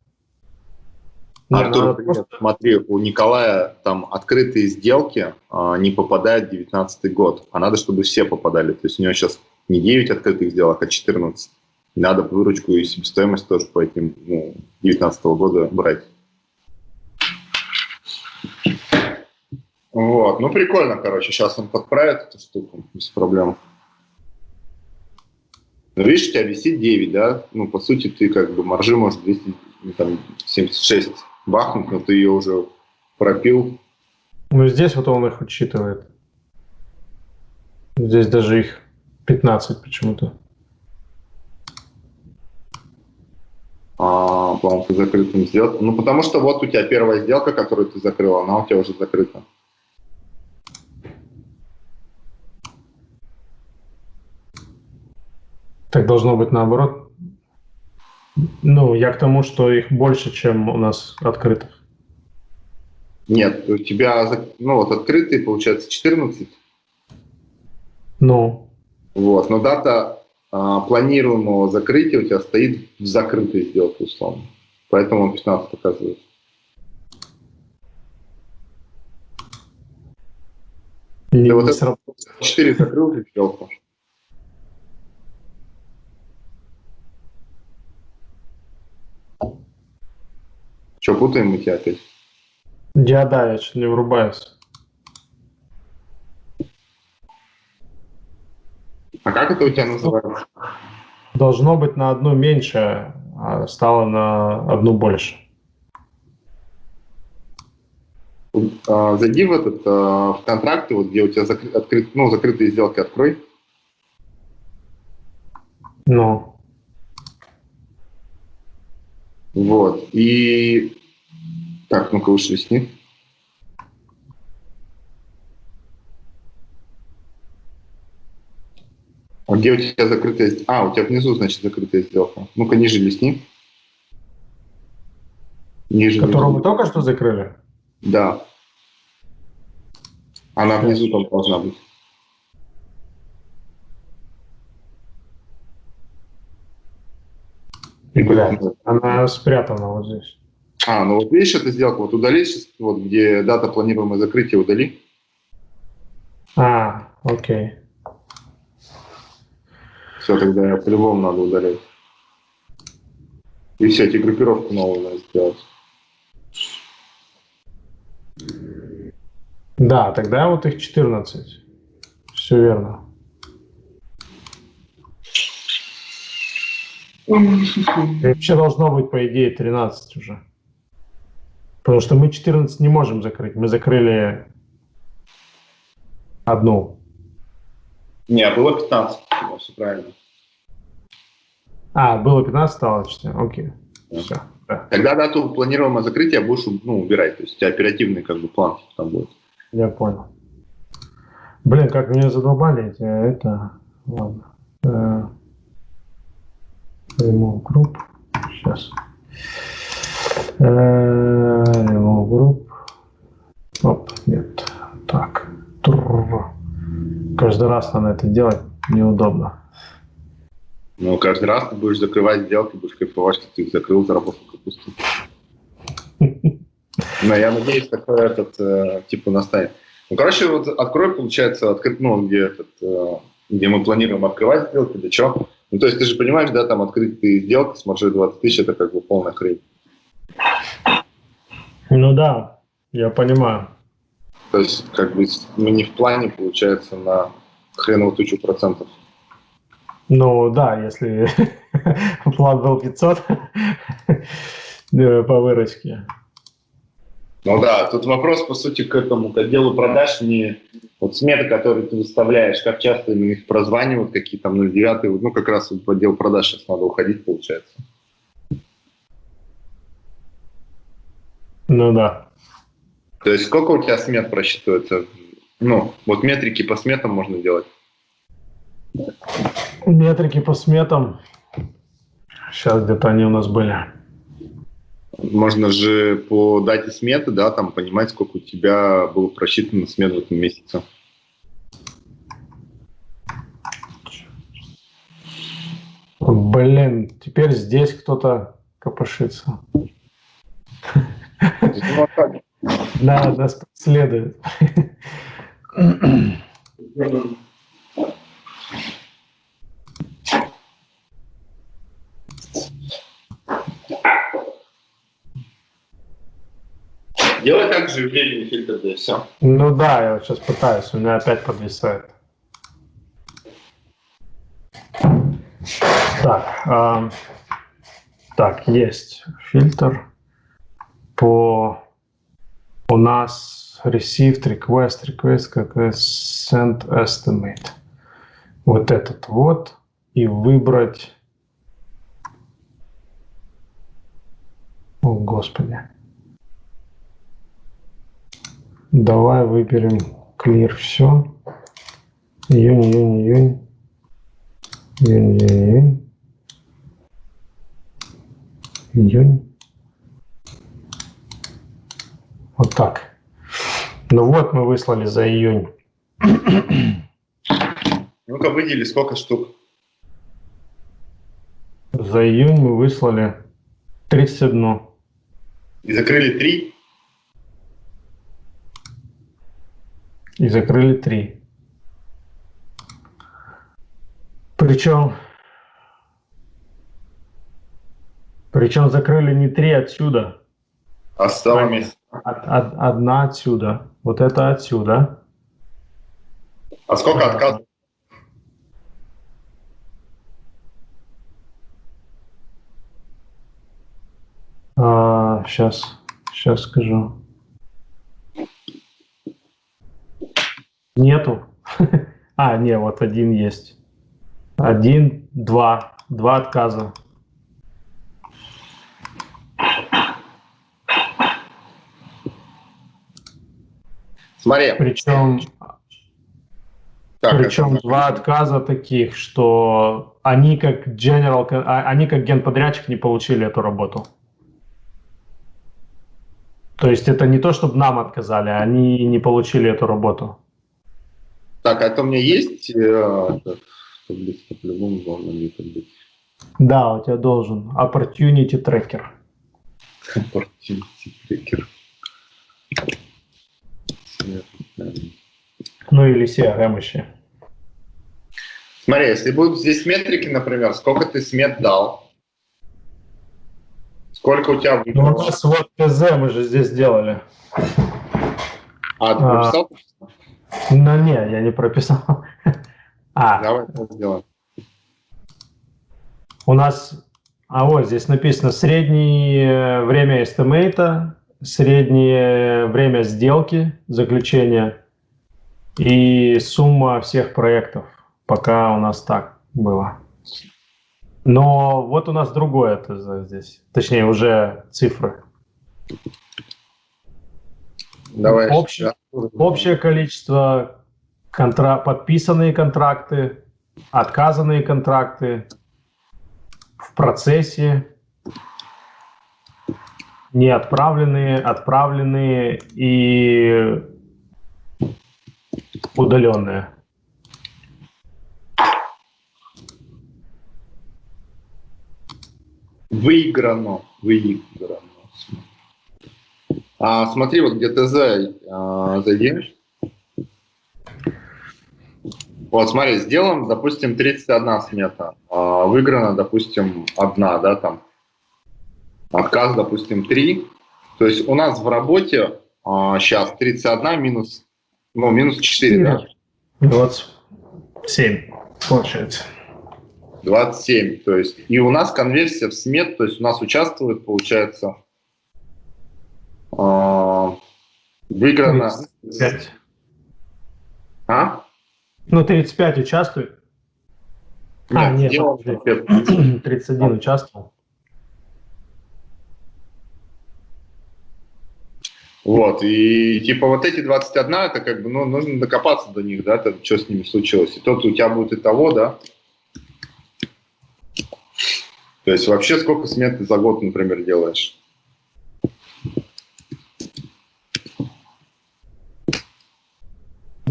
Артур, нет, просто... смотри, у Николая там открытые сделки а, не попадают в 19 год, а надо, чтобы все попадали. То есть у него сейчас не 9 открытых сделок, а 14. Надо выручку и себестоимость тоже по этим ну, 19 -го года брать. Вот, ну прикольно, короче, сейчас он подправит эту штуку без проблем. Но видишь, у тебя висит 9, да? Ну, по сути, ты как бы маржи может 276 ну, бахнуть, но ты ее уже пропил. Ну, здесь вот он их учитывает. Здесь даже их 15 почему-то. А, по-моему, по закрытым сделкам. Ну, потому что вот у тебя первая сделка, которую ты закрыл, она у тебя уже закрыта. Так должно быть наоборот. Ну, я к тому, что их больше, чем у нас открытых. Нет, у тебя, ну вот открытые, получается, 14. Ну. Вот, но дата а, планируемого закрытия у тебя стоит в закрытой сделке, условно. Поэтому он 15 показывает. Не, вот это 4 закрыл сделку. Что, путаем мы тебя опять? Я, да, я что не врубаюсь. А как это у тебя называется? Должно быть на одну меньше, а стало на одну больше. А, зайди в этот а, в контракты, вот где у тебя закры, открыт, ну, закрытые сделки открой. Ну. Вот. И так, ну-ка уж листни. А где у тебя закрытая... А, у тебя внизу, значит, закрытая сделка. Ну-ка, ниже листни. Ниже Которую мы только что закрыли? Да. Она внизу там должна быть. Блядь, она спрятана вот здесь. А, ну вот видишь эту сделку, вот удали, вот где дата планируемого закрытия удали. А, окей. Все, тогда по-любому надо удалять. И все, эти группировку новую надо сделать. Да, тогда вот их 14. Все верно. И вообще должно быть, по идее, 13 уже. Потому что мы 14 не можем закрыть. Мы закрыли одну. Не, а было 15. Все правильно. А, было 15, стало 4. Окей. Да. Все. Да. Тогда дату планируемого закрытия будешь ну, убирать. То есть у тебя оперативный как бы план там будет. Я понял. Блин, как меня задолбали эти, это... Ладно. Э, remove group. Сейчас. Э, remove group. Оп, нет. Так. Каждый раз надо это делать неудобно. Ну, каждый раз ты будешь закрывать сделки, будешь кайфовать, что ты их закрыл, заработал капусту. Но я надеюсь, такой этот, э, типа, настанет. Ну, короче, вот открой, получается, открыть, ну, где, этот, э, где мы планируем открывать сделки, для чего. Ну, то есть ты же понимаешь, да, там открытые сделки с маржой 20 тысяч, это как бы полная хрень. Ну да, я понимаю. То есть, как бы, мы не в плане, получается, на хреновую тучу процентов. Ну да, если план был 500 по выручке. Ну да, тут вопрос, по сути, к этому, к отделу продаж, не вот сметы, которые ты выставляешь, как часто именно их прозванивают, какие там 09, ну как раз в отдел продаж сейчас надо уходить, получается. Ну да. То есть сколько у тебя смет просчитывается? Ну, вот метрики по сметам можно делать. Метрики по сметам. Сейчас где-то они у нас были. Можно же по дате сметы, да, там понимать, сколько у тебя было просчитано смет в этом месяце. Блин, теперь здесь кто-то копошится. Да, нас следует. Делай так же времени фильтр, да и все. Ну да, я сейчас пытаюсь, у меня опять подвисает. Так, э, так, есть фильтр по у нас received request, request как send estimate. Вот этот вот и выбрать. О, Господи. Давай выберем clear все. Июнь, июнь, июнь. Июнь, июнь, июнь. Июнь. Вот так. Ну вот мы выслали за июнь. Ну-ка выдели сколько штук? За июнь мы выслали 31. И закрыли 3? И закрыли три. Причем, причем закрыли не три отсюда. А с того места? одна отсюда. Вот это отсюда. А сколько отказов? А, сейчас, сейчас скажу. Нету. А, не, вот один есть. Один, два. Два отказа. Смотри. Причем, так, причем это... два отказа таких, что они как general, а, они как генподрядчик не получили эту работу. То есть это не то, чтобы нам отказали, они не получили эту работу. Так, а это у меня есть э, по-любому должна где-то быть. Да, у тебя должен. Opportunity Tracker. Opportunity Tracker. Ну или CRM еще. Смотри, если будут здесь метрики, например, сколько ты смет дал, сколько у тебя Ну, у нас вот ТЗ мы же здесь делали. А, ты А. прописал? Ну, не, я не прописал. А, Давай это сделаем. у нас, а вот здесь написано среднее время estimate а, среднее время сделки, заключения и сумма всех проектов. Пока у нас так было. Но вот у нас другое ТЗ здесь. Точнее, уже цифры. Давай. Общее- Общее количество контра... подписанные контракты, отказанные контракты, в процессе, не отправленные, отправленные и удаленные. Выиграно. Выиграно. А, смотри, вот где ТЗ а, зайди. Вот, смотри, сделаем, допустим, 31 смета. А, выиграно, допустим, одна, да, там. Отказ, допустим, 3. То есть у нас в работе а, сейчас 31 минус, ну, минус 4, да? 27 получается. 27. То есть, и у нас конверсия в смет, то есть у нас участвует, получается, выиграно... 35. А? Ну, 35 участвует. А, нет, подожди. 31 участвовал. Вот, и типа вот эти 21, это как бы, ну, нужно докопаться до них, да, там, что с ними случилось. И тот у тебя будет и того, да. То есть вообще сколько смет ты за год, например, делаешь?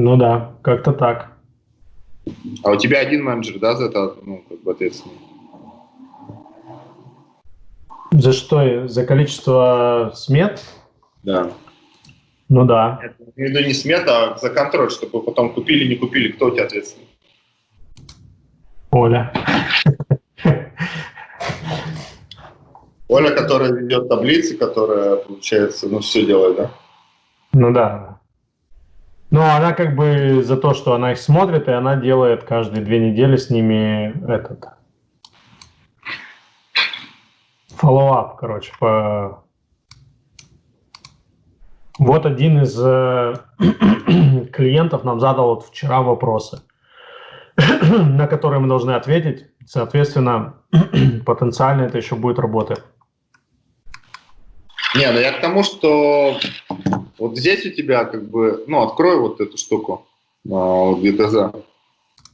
Ну да, как-то так. А у тебя один менеджер, да, за это, ну, как бы ответственный? За что? За количество смет? Да. Ну да. Я имею в виду не смета, а за контроль, чтобы потом купили, не купили, кто у тебя ответственный? Оля. Оля, которая ведет таблицы, которая, получается, ну, все делает, да? Ну да. Ну, она как бы за то, что она их смотрит, и она делает каждые две недели с ними этот follow-up, короче, по... Вот один из э, клиентов нам задал вот вчера вопросы, на которые мы должны ответить. Соответственно, потенциально это еще будет работать. Не, ну я к тому, что вот здесь у тебя как бы, ну, открой вот эту штуку, а, вот GTZ.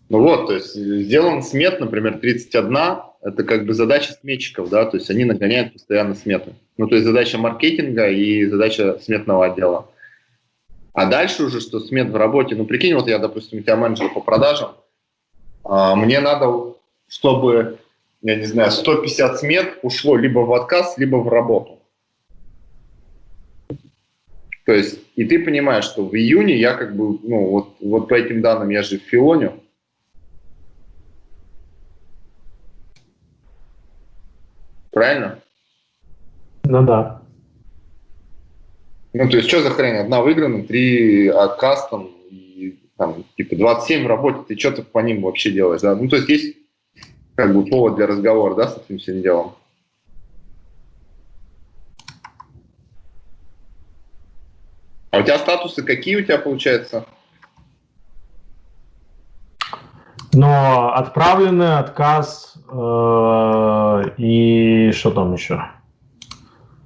Ну вот, то есть сделан смет, например, 31, это как бы задача сметчиков, да, то есть они нагоняют постоянно сметы. Ну, то есть задача маркетинга и задача сметного отдела. А дальше уже, что смет в работе, ну, прикинь, вот я, допустим, у тебя менеджер по продажам, а, мне надо, чтобы, я не знаю, 150 смет ушло либо в отказ, либо в работу. То есть, и ты понимаешь, что в июне я как бы, ну, вот, вот по этим данным я же в филоню. Правильно? Ну да. Ну, то есть, что за хрень? Одна выиграна, три отказ там, и там, типа, 27 в работе, ты что-то по ним вообще делаешь, да? Ну, то есть, есть как бы повод для разговора, да, с этим всем делом? А у тебя статусы какие у тебя получается? Но отправленный отказ э, и что там еще?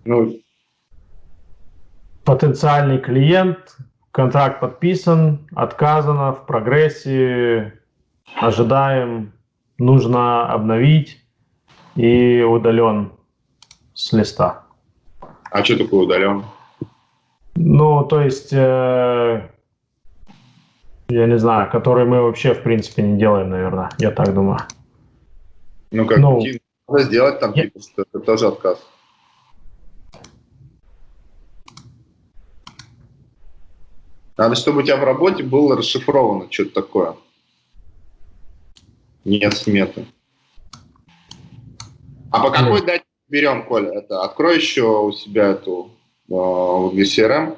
Ну, Потенциальный клиент, контракт подписан, отказано, в прогрессе, ожидаем, нужно обновить и удален с листа. а что такое удален? Ну, то есть, э, я не знаю, который мы вообще, в принципе, не делаем, наверное, я так думаю. Ну, как Ну, надо сделать там, я- типа, это тоже отказ. Надо, чтобы у тебя в работе было расшифровано что-то такое. Нет сметы. А по какой дате берем, Коля? Это открой еще у себя эту для CRM.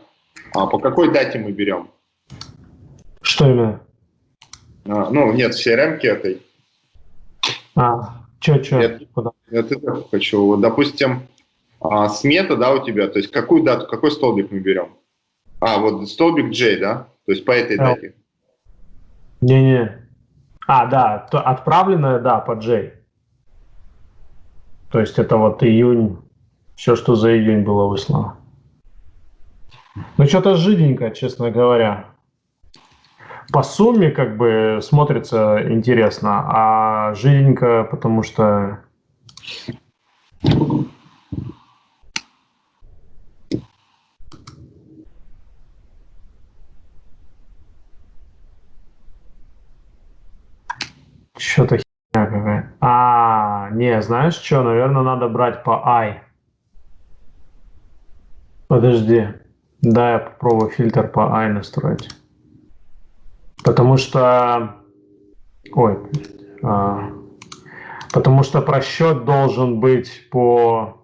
А по какой дате мы берем? Что именно? А, ну, нет, в CRM этой. А, что, что? Я, я это хочу. Вот, допустим, а, смета, да, у тебя, то есть какую дату, какой столбик мы берем? А, вот столбик J, да? То есть по этой а. дате. Не-не. А, да, то отправленное, да, по J. То есть это вот июнь, все, что за июнь было выслано. Ну, что-то жиденько, честно говоря. По сумме как бы смотрится интересно, а жиденько, потому что Что-то херня какая. А, не, знаешь что, наверное, надо брать по I. Подожди. Да, я попробую фильтр по I настроить. Потому что... Ой. А, потому что просчет должен быть по...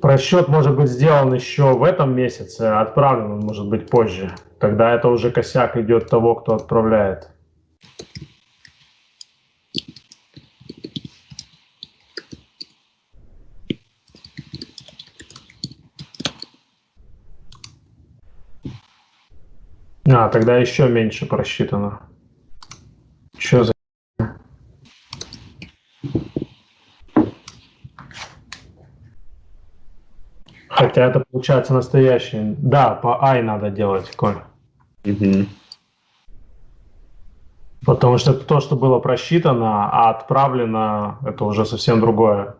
Просчет может быть сделан еще в этом месяце, а отправлен он может быть позже. Тогда это уже косяк идет того, кто отправляет. А, тогда еще меньше просчитано. Что за... Хотя это получается настоящий. Да, по I надо делать, Коль. Угу. Потому что то, что было просчитано, а отправлено, это уже совсем другое.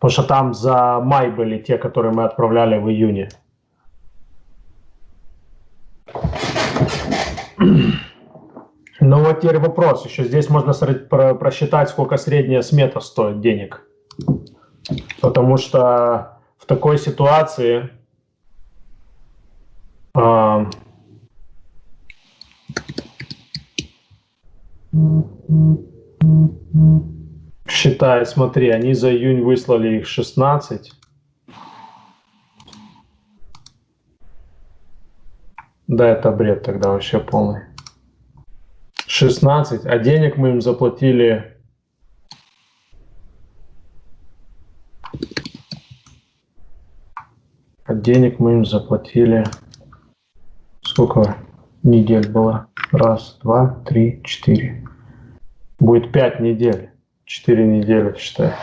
Потому что там за май были те, которые мы отправляли в июне. Ну вот теперь вопрос. Еще здесь можно просчитать, сколько средняя смета стоит денег. Потому что в такой ситуации э, Считай, смотри, они за июнь выслали их 16. Да, это бред тогда вообще полный. 16, а денег мы им заплатили... А денег мы им заплатили... Сколько недель было? Раз, два, три, четыре. Будет пять недель. Четыре недели, считай.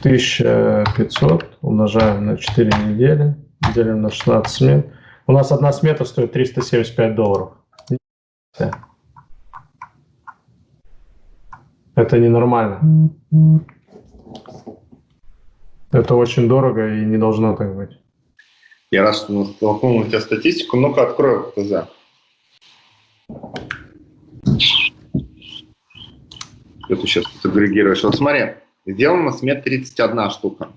1500 э, умножаем на 4 недели, делим на 16 смен. У нас одна смета стоит 375 долларов. Это ненормально. Это очень дорого и не должно так быть. Я раз столкнул у тебя статистику, ну-ка открою ТЗ. Что ты сейчас агрегируешь? Вот смотри, сделано смет 31 штука.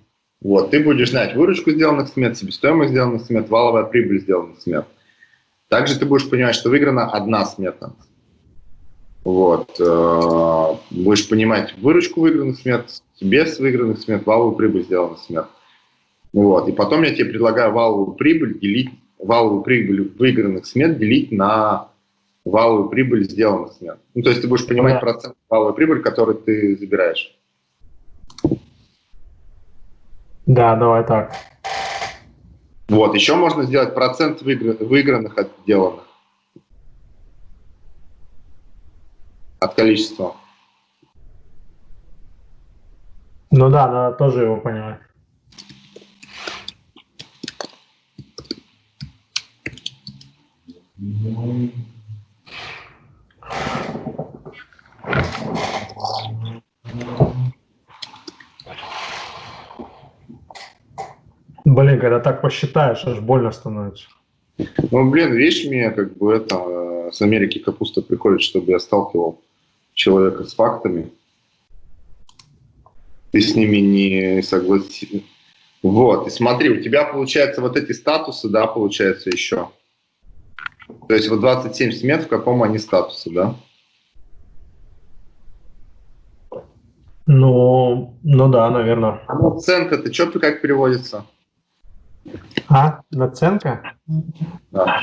Вот, ты будешь знать выручку сделанных смет, себестоимость сделанных смет, валовая прибыль сделанных смет. Также ты будешь понимать, что выиграна одна смета. Вот. Э, будешь понимать выручку выигранных смет, без выигранных смет, валовую прибыль сделанных смет. Вот. И потом я тебе предлагаю валовую прибыль делить, валовую прибыль выигранных смет делить на валовую прибыль сделанных смет. Ну, то есть ты будешь понимать да. процент валовой прибыли, который ты забираешь. Да, давай так. Вот, еще можно сделать процент выигранных от сделанных. От количества. Ну да, надо тоже его понимать. Блин, когда так посчитаешь, аж больно становится. Ну, блин, видишь, мне как бы это э, с Америки капуста приходит, чтобы я сталкивал человека с фактами. Ты с ними не согласен. Вот, и смотри, у тебя получается вот эти статусы, да, получается еще. То есть вот 27 смет, в каком они статусе, да? Ну, ну да, наверное. А наценка, это что как переводится? А, наценка? Да.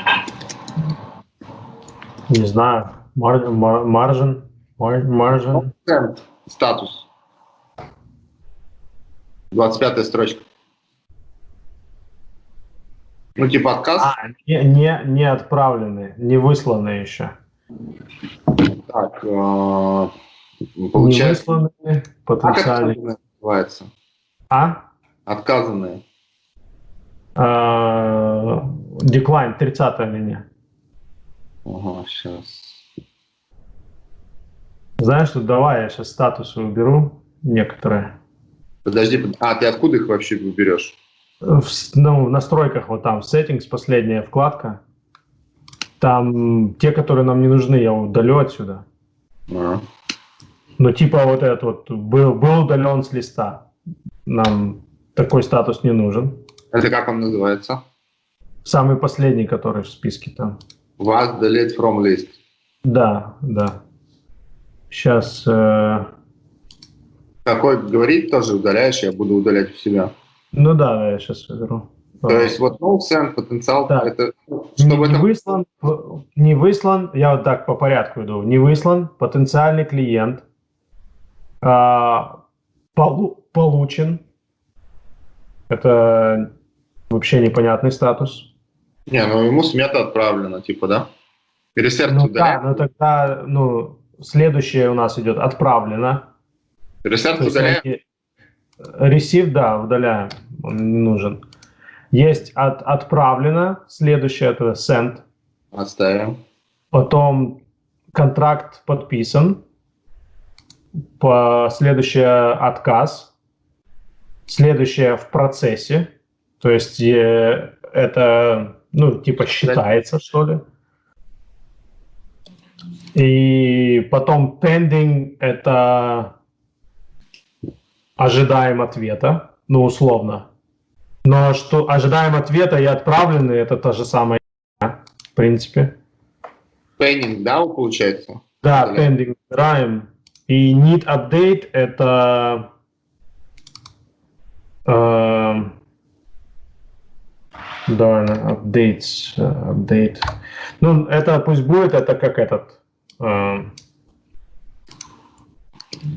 Не знаю. Мар, мар, маржин? Мар, маржин? Нацент, статус. 25 строчка. Ну, типа отказ? А, не, не, не отправлены, не высланы еще. Так, э, Не получается... высланы, Как потенциально. отказанные называется? А? Отказанные. А, Деклайн, 30 линия. Ага, сейчас. Знаешь, что давай я сейчас статусы уберу некоторые. Подожди, под- а ты откуда их вообще берешь? В, ну, в настройках вот там, settings, последняя вкладка. Там те, которые нам не нужны, я удалю отсюда. А. Ну, типа вот этот вот был, был удален с листа. Нам такой статус не нужен. Это как он называется? Самый последний, который в списке там. Was delete from list. Да, да. Сейчас. Какой говорить тоже удаляешь, я буду удалять у себя. ну да, да, я сейчас выберу. То есть вот no send потенциал, Так. это не, чтобы не это выслан, не выслан, я вот так по порядку иду. Не выслан, потенциальный клиент, а, полу- получен. Это вообще непонятный статус. Не, ну ему смета отправлена, типа, да? Ресерт Ну да, удаляем. но тогда, ну, следующее у нас идет отправлено. Ресерт есть удаляем. найти- Ресив, да, удаляем, он не нужен. Есть от, отправлено, следующее это send, Оставим. потом контракт подписан, по, следующее отказ, следующее в процессе, то есть э, это, ну, типа считается, что ли. И потом pending это ожидаем ответа, ну, условно. Но что ожидаем ответа и отправленный, это та же самая, в принципе. Пеннинг, да, получается? Да, Или- pending убираем. И need update это эм, да, updates, э, update. Ну, это пусть будет, это как этот. эм,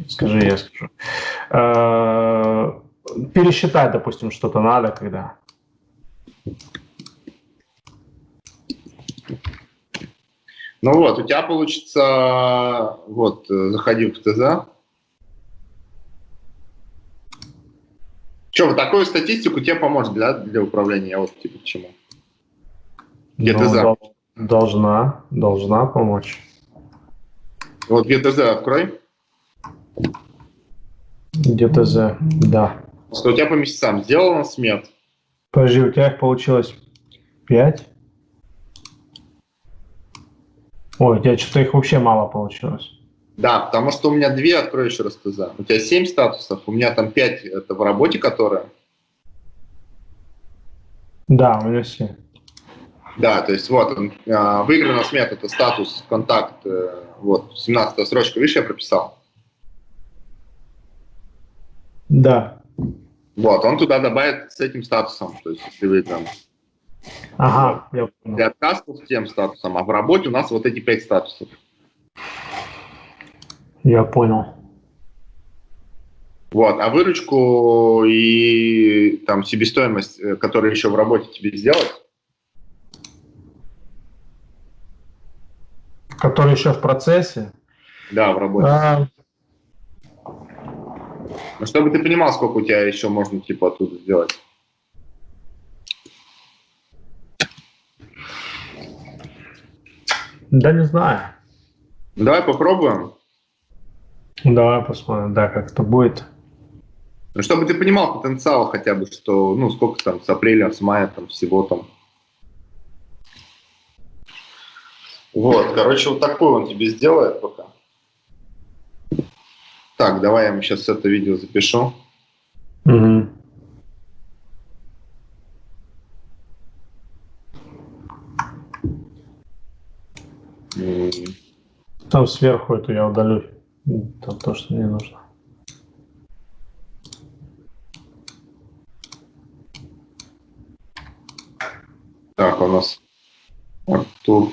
скажи, я скажу. Э, пересчитать, допустим, что-то надо, когда. Ну вот, у тебя получится, вот, э, заходи в ТЗ. Че, вот такую статистику тебе поможет для, для управления, я вот типа к чему. Где Ну, за? дол- Должна, должна помочь. Вот GTZ открой, Где-то за, да. что у тебя по месяцам сделано смет. Подожди, у тебя их получилось 5? Ой, у тебя что-то их вообще мало получилось. Да, потому что у меня две, открой еще раз ТЗ. У тебя 7 статусов, у меня там 5 это в работе, которые. Да, у меня все. Да, то есть вот он, а, выиграна смета, это статус, контакт, э, вот, 17 строчка, видишь, я прописал. Да. Вот, он туда добавит с этим статусом, то есть если выигран. Ага, я понял. Для отказ с тем статусом, а в работе у нас вот эти 5 статусов. Я понял. Вот, а выручку и там себестоимость, э, которую еще в работе тебе сделать, Который еще в процессе. да, в работе. А, Ну, чтобы ты понимал, сколько у тебя еще можно типа оттуда сделать. да не знаю. Давай попробуем. Давай посмотрим, да, как это будет. Ну, чтобы ты понимал потенциал хотя бы, что, ну, сколько там с апреля, с мая там всего там. Вот, короче, вот такой он тебе сделает пока. Так, давай я ему сейчас это видео запишу. Угу. Там сверху эту я удалю. Там то, что не нужно. Так, у нас Артур.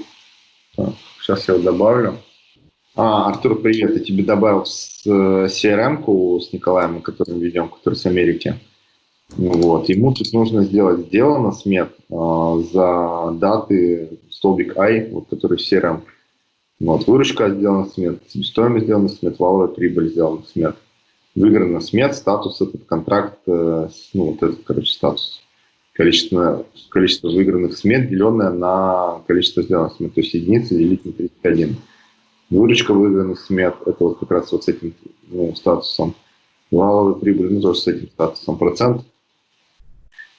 Так, сейчас я его добавлю. А, Артур, привет. Я тебе добавил с CRM-ку с Николаем, который мы ведем, который с Америки. Вот. Ему тут нужно сделать сделано смет э, за даты столбик I, вот, который в CRM. Вот. Выручка сделана смет, себестоимость сделана смет, валовая прибыль сделана смет. Выиграна смет, статус этот контракт, э, ну вот этот, короче, статус. Количество, количество выигранных смет, деленное на количество сделанных смет, то есть единица делить на 31. Выручка выигранных смет, это вот как раз вот с этим ну, статусом. Валовая прибыль, ну тоже с этим статусом. Процент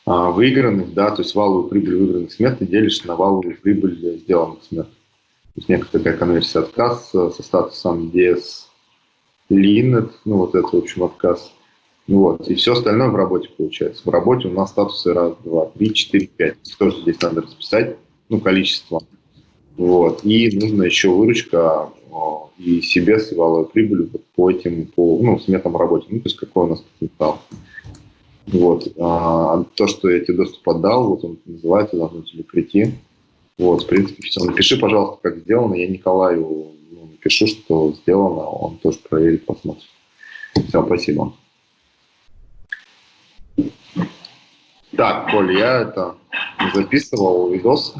а, выигранных, да, то есть валовую прибыль выигранных смет ты делишь на валовую прибыль сделанных смет. То есть некая такая конверсия отказ со статусом DS Linet, ну вот это, в общем, отказ. Вот, и все остальное в работе получается. В работе у нас статусы раз, два, три, четыре, пять. Тоже здесь надо расписать, ну, количество. Вот, и нужно еще выручка и себе с валовой прибылью по этим, по, ну, сметам работе. Ну, то есть какой у нас потенциал. Вот. А, то, что я тебе доступ отдал, вот он называется, должно тебе прийти. Вот, в принципе, все. Напиши, пожалуйста, как сделано. Я Николаю ну, напишу, что сделано, он тоже проверит, посмотрит. Все, спасибо. Так, Коля, я это записывал видос.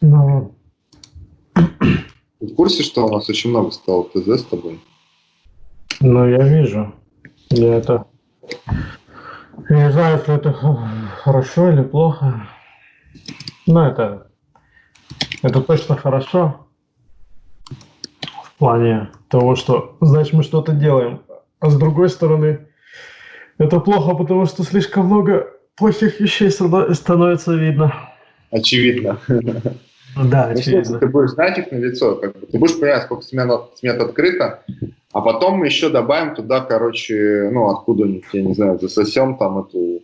Ну. Ты в курсе, что у нас очень много стало ТЗ с тобой? Ну, я вижу. Я это я не знаю, что это хорошо или плохо. Но это, это точно хорошо. В плане того, что, значит, мы что-то делаем. А с другой стороны, это плохо, потому что слишком много плохих вещей становится видно. Очевидно. Да, ну, очевидно. Ты будешь знать их на лицо, как бы. ты будешь понимать, сколько смет открыто, а потом мы еще добавим туда, короче, ну, откуда-нибудь, я не знаю, засосем там эту,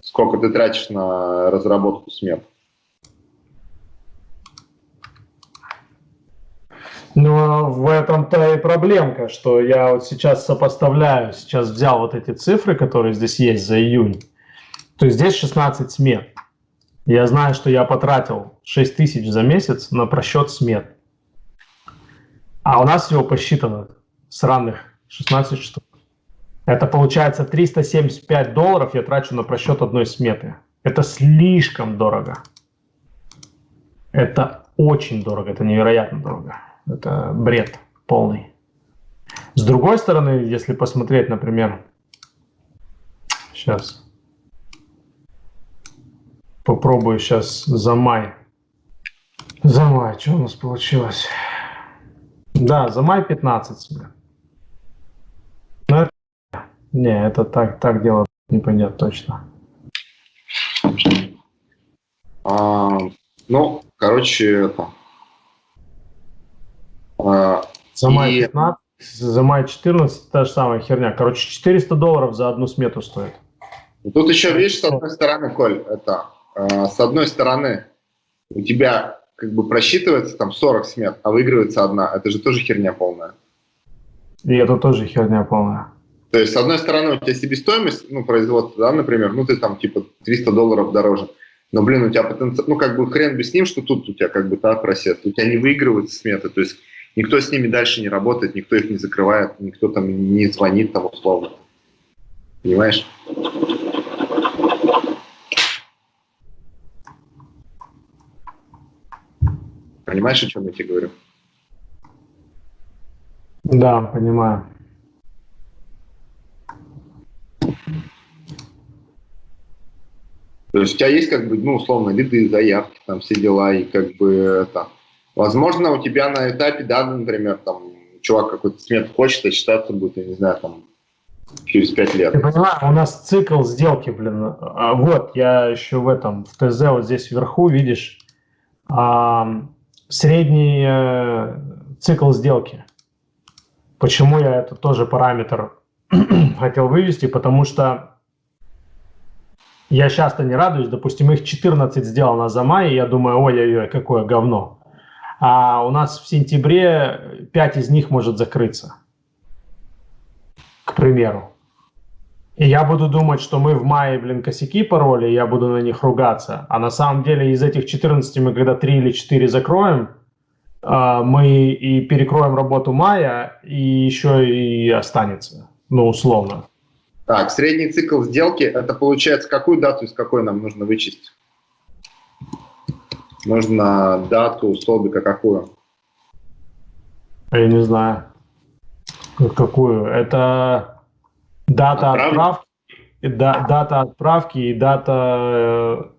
сколько ты тратишь на разработку смет. Ну, в этом-то и проблемка, что я вот сейчас сопоставляю, сейчас взял вот эти цифры, которые здесь есть за июнь, то есть здесь 16 смет. Я знаю, что я потратил 6 тысяч за месяц на просчет смет. А у нас всего посчитано сраных 16 штук. Это получается 375 долларов я трачу на просчет одной сметы. Это слишком дорого. Это очень дорого, это невероятно дорого. Это бред полный. С другой стороны, если посмотреть, например, сейчас попробую сейчас за май. За май, что у нас получилось? Да, за май 15 смет. Ну. Не, это так, так дело не пойдет точно. А, ну, короче, это... А, за май и... 15, за май 14 та же самая херня. Короче, 400 долларов за одну смету стоит. Тут еще, видишь, с одной стороны, Коль, это, э, с одной стороны, у тебя как бы просчитывается там 40 смет, а выигрывается одна. Это же тоже херня полная. И это тоже херня полная. То есть, с одной стороны, у тебя себестоимость, ну, производства, да, например, ну, ты там, типа, 300 долларов дороже. Но, блин, у тебя потенциал, ну, как бы хрен бы с ним, что тут у тебя как бы так просед. У тебя не выигрывают сметы, то есть никто с ними дальше не работает, никто их не закрывает, никто там не звонит там условно. Понимаешь? Понимаешь, о чем я тебе говорю? Да, понимаю. То есть у тебя есть как бы, ну, условно, лиды, заявки, там все дела, и как бы это... Возможно, у тебя на этапе, да, например, там, чувак какой-то смет хочет, а считаться будет, я не знаю, там, через пять лет. Ты понимаешь, у нас цикл сделки, блин. А, вот, я еще в этом, в ТЗ, вот здесь вверху, видишь, а, средний э, цикл сделки. Почему я это тоже параметр хотел вывести? Потому что я часто не радуюсь. Допустим, их 14 сделано за май, и я думаю, ой-ой-ой, какое говно. А у нас в сентябре 5 из них может закрыться, к примеру. И я буду думать, что мы в мае, блин, косяки пароли, я буду на них ругаться. А на самом деле из этих 14 мы когда 3 или 4 закроем, а, мы и перекроем работу мая, и еще и останется, ну, условно. Так, средний цикл сделки, это получается, какую дату из какой нам нужно вычесть? Нужно дату столбика какую? Я не знаю. Какую? Это дата отправки, да, дата отправки и дата... Э,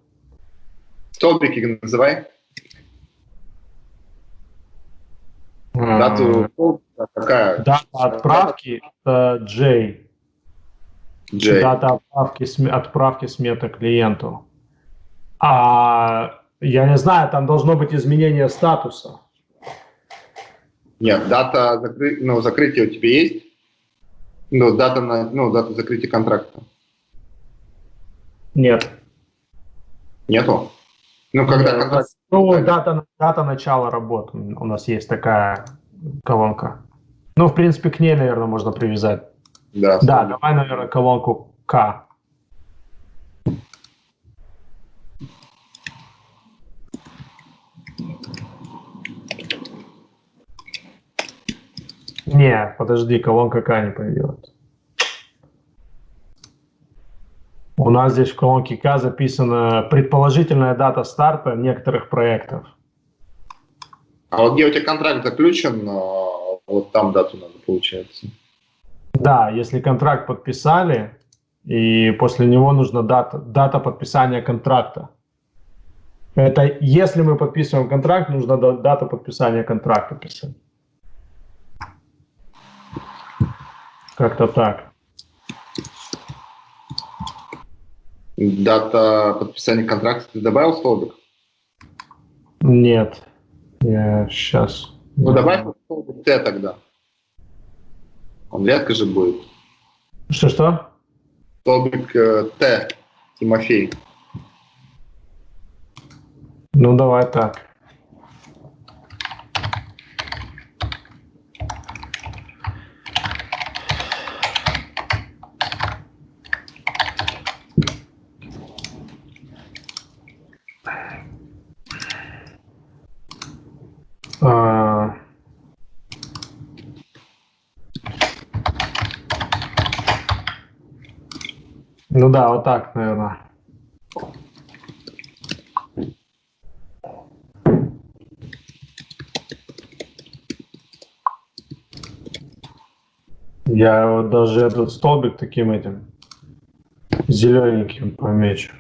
Столбики называй. Дату какая? Дата отправки это J. J. Дата отправки, отправки сметы клиенту. А я не знаю, там должно быть изменение статуса. Нет, дата закры... ну, закрытия у тебя есть? Ну, дата, на... ну, дата закрытия контракта. Нет. Нету? Ну, когда Нет, контракт... Ну, дата, дата начала работы у нас есть такая колонка. Ну, в принципе, к ней, наверное, можно привязать. Да, да давай, наверное, колонку К. Не, подожди, колонка К не появилась. У нас здесь в колонке К записана предположительная дата старта некоторых проектов. А вот где у тебя контракт заключен, а, вот там дату надо, получается. Да, если контракт подписали, и после него нужна дата, дата подписания контракта. Это если мы подписываем контракт, нужна дата подписания контракта писать. Как-то так. Дата подписания контракта ты добавил столбик? Нет. Я сейчас... Ну, давай столбик Т тогда. Он редко же будет. Что-что? Столбик э, Т, Тимофей. Ну, давай так. Ну да, вот так, наверное. Я вот даже этот столбик таким этим зелененьким помечу,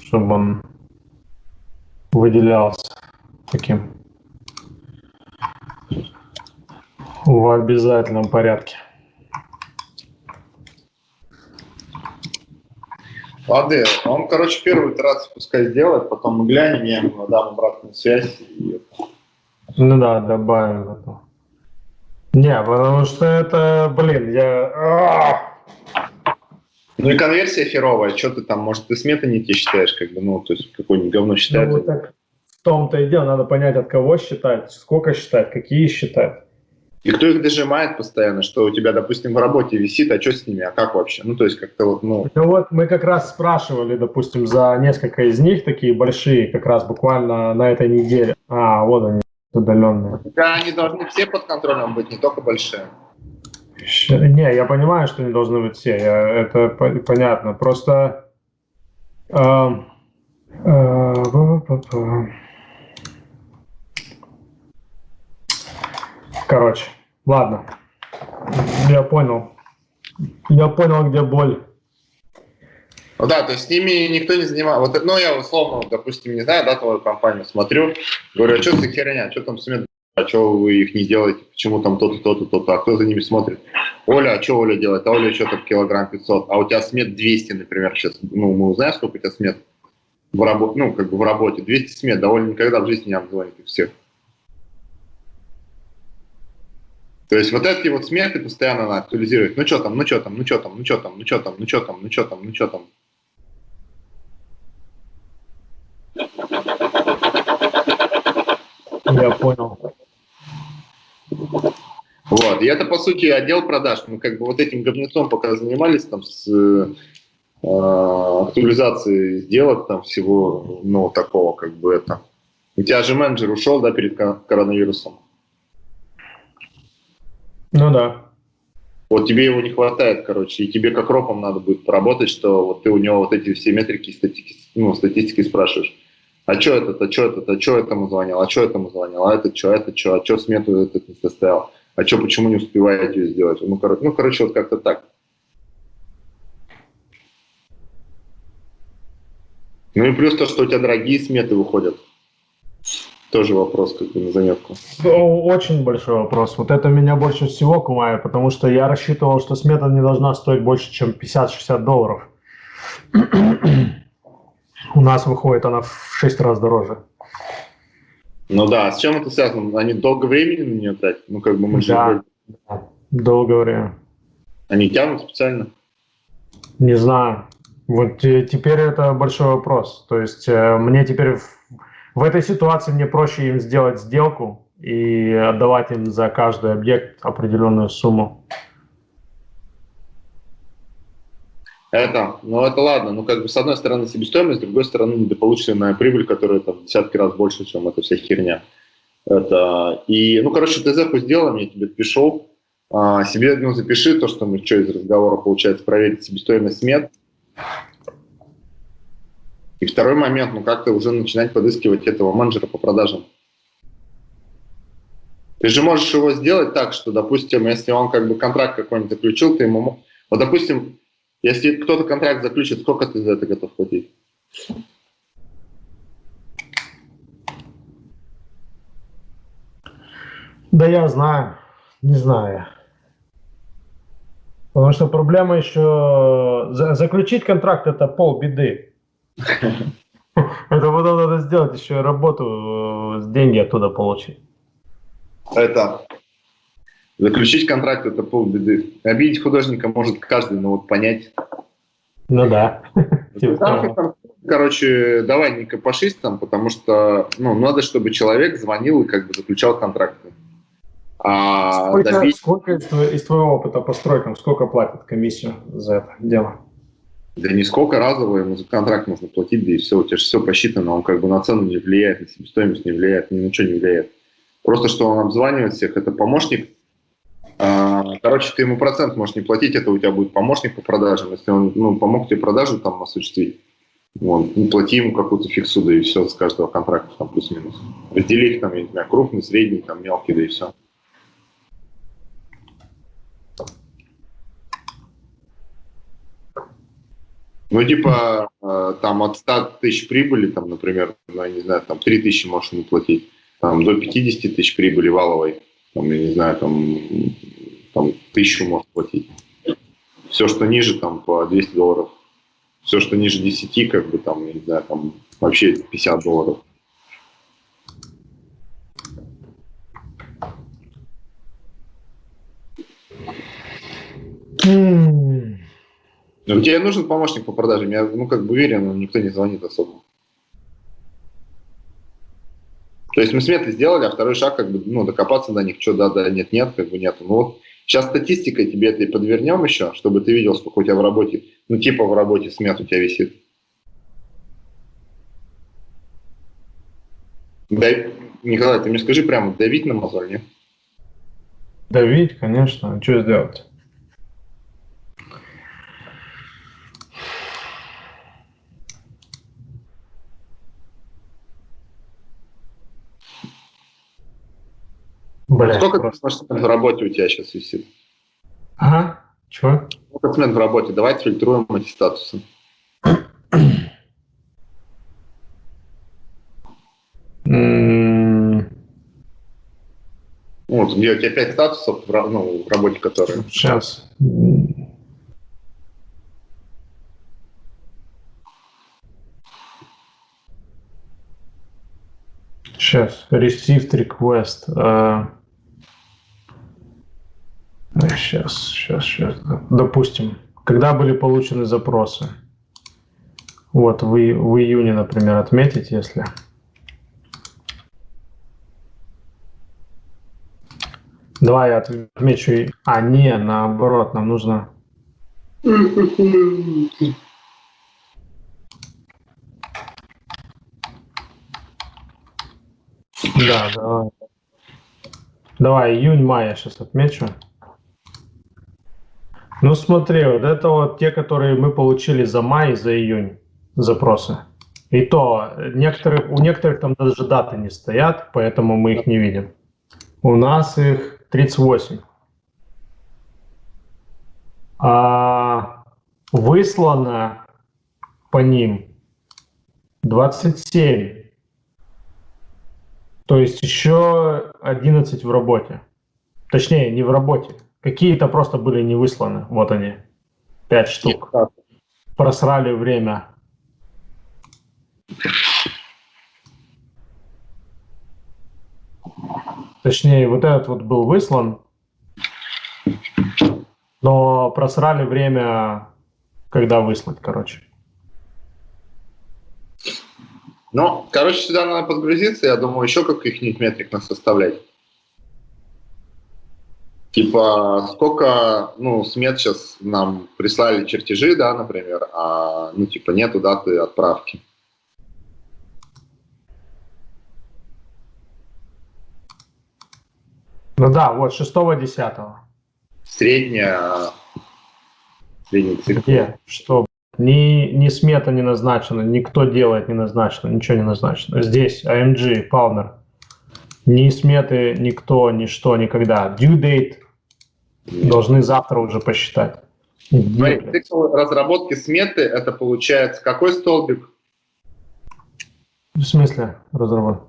чтобы он выделялся таким в обязательном порядке. Лады, он, короче, первую итерацию пускай сделает, потом мы глянем, я ему дам обратную связь. И... Ну да, добавим это. Не, потому что это, блин, я... Ну и конверсия херовая, что ты там, может, ты сметы не те считаешь, как бы, ну, то есть какое-нибудь говно считать. Ну, вот так в том-то и дело, надо понять, от кого считать, сколько считать, какие считать. И кто их дожимает постоянно, что у тебя, допустим, в работе висит, а что с ними, а как вообще? Ну, то есть как-то вот, ну... Ну вот мы как раз спрашивали, допустим, за несколько из них, такие большие, как раз буквально на этой неделе. А, вот они, удаленные. Да, они должны все под контролем быть, не только большие. Не, я понимаю, что они должны быть все, я, это понятно. Просто... Э, э, Короче, ладно. Я понял. Я понял, где боль. Ну да, то есть с ними никто не занимается. Вот, ну, я условно, допустим, не знаю, да, твою компанию смотрю, говорю, а что за херня, что там смет, а что вы их не делаете, почему там то-то, то-то, то-то, а кто за ними смотрит? Оля, а что Оля делает? А Оля что-то килограмм 500, а у тебя смет 200, например, сейчас, ну, мы узнаем, сколько у тебя смет в работе, ну, как бы в работе, 200 смет, Оля никогда в жизни не обзвонит их всех. То есть вот эти вот сметы постоянно надо актуализировать. Ну что там, ну что там, ну что там, ну что там, ну что там, ну что там, ну что там, ну что там. Я понял. Вот, и это, по сути, отдел продаж. Мы как бы вот этим говнецом пока занимались, там, с э, актуализацией сделок, там, всего, ну, такого, как бы, это. У тебя же менеджер ушел, да, перед коронавирусом? Ну да. Вот тебе его не хватает, короче, и тебе как ропом надо будет поработать, что вот ты у него вот эти все метрики, статики, ну, статистики спрашиваешь. А что это, а что это, а что этому звонил, а что этому звонил, а это что, это что, а что смету этот не составил, а что, почему не успеваете ее сделать? Ну, короче, ну, короче, вот как-то так. Ну и плюс то, что у тебя дорогие сметы выходят. Тоже вопрос как бы на заметку. Очень большой вопрос. Вот это меня больше всего кумает, потому что я рассчитывал, что смета не должна стоить больше, чем 50-60 долларов. У нас выходит она в 6 раз дороже. Ну да, с чем это связано? Они долго времени на нее тратят? Ну как бы мы да, же... долгое время. Они тянут специально? Не знаю. Вот теперь это большой вопрос. То есть э, мне теперь в этой ситуации мне проще им сделать сделку и отдавать им за каждый объект определенную сумму. Это, ну это ладно, ну как бы с одной стороны себестоимость, с другой стороны недополученная прибыль, которая там десятки раз больше, чем эта вся херня. Это, и, ну короче, ты ТЗ сделаем, я тебе пишу, а, себе ну, запиши то, что мы что из разговора получается, проверить себестоимость мед, и второй момент, ну как-то уже начинать подыскивать этого менеджера по продажам. Ты же можешь его сделать так, что, допустим, если он как бы контракт какой-нибудь заключил, ты ему... Вот, допустим, если кто-то контракт заключит, сколько ты за это готов платить? Да я знаю, не знаю. Потому что проблема еще... Заключить контракт – это полбеды. Это потом надо сделать еще работу, э, деньги оттуда получить. Это заключить контракт это полбеды. Обидеть художника может каждый, но вот понять. Ну да. Типа короче, давай не копошись там, потому что ну, надо, чтобы человек звонил и как бы заключал контракты. А сколько, добить... сколько из твоего опыта по стройкам, сколько платят комиссию за это дело? Да не сколько разово контракт нужно платить, да и все, у тебя же все посчитано, он как бы на цену не влияет, на себестоимость не влияет, ни на что не влияет. Просто что он обзванивает всех, это помощник. А, короче, ты ему процент можешь не платить, это у тебя будет помощник по продажам. Если он ну, помог тебе продажу там осуществить, вот, ну, плати ему какую-то фиксу, да и все с каждого контракта, там плюс-минус. Раздели их там, я не знаю, крупный, средний, там мелкий, да и все. Ну, типа, э, там от 100 тысяч прибыли, там, например, ну, я не знаю, там 3 тысячи можешь не платить, там до 50 тысяч прибыли валовой, там, я не знаю, там, там тысячу можешь платить. Все, что ниже, там, по 200 долларов. Все, что ниже 10, как бы, там, я не знаю, там, вообще 50 долларов. Mm. Ну, тебе нужен помощник по продажам. Я, ну, как бы уверен, но никто не звонит особо. То есть мы сметы сделали, а второй шаг, как бы, ну, докопаться до них, что да, да, нет, нет, как бы нет. Ну вот сейчас статистикой тебе это и подвернем еще, чтобы ты видел, сколько у тебя в работе, ну, типа в работе смет у тебя висит. Дай, Николай, ты мне скажи прямо, давить на мозоль, нет? Давить, конечно. А что сделать? Бля, Сколько просто... в работе у тебя сейчас висит? Ага, чего? Сколько смен в работе? Давайте фильтруем эти статусы. Вот, где у тебя 5 статусов ну, в работе, которые... Сейчас. Сейчас. Received request. Uh... Сейчас, сейчас, сейчас. Допустим, когда были получены запросы? Вот, в, в июне, например, отметить, если... Давай я отмечу. А, не, наоборот, нам нужно... Да, давай. Давай, июнь-май я сейчас отмечу. Ну смотри, вот это вот те, которые мы получили за май за июнь запросы. И то некоторых, у некоторых там даже даты не стоят, поэтому мы их не видим. У нас их 38. А выслано по ним 27. То есть еще 11 в работе. Точнее, не в работе. Какие-то просто были не высланы. Вот они. 5 штук. Просрали время. Точнее, вот этот вот был выслан, но просрали время, когда выслать, короче. Ну, короче, сюда надо подгрузиться, я думаю, еще каких-нибудь метрик нас составлять. Типа, сколько, ну, смет сейчас нам прислали чертежи, да, например, а, ну, типа, нету даты отправки. Ну да, вот 6-10. Средняя, средний цикл. Где? Что? Ни, ни смета не назначена, никто делает не назначено, ничего не назначено. Здесь AMG, Palmer. Ни сметы, никто, ничто, никогда. Due date должны завтра уже посчитать. Смотри, цикл разработки сметы, это получается какой столбик? В смысле разработки?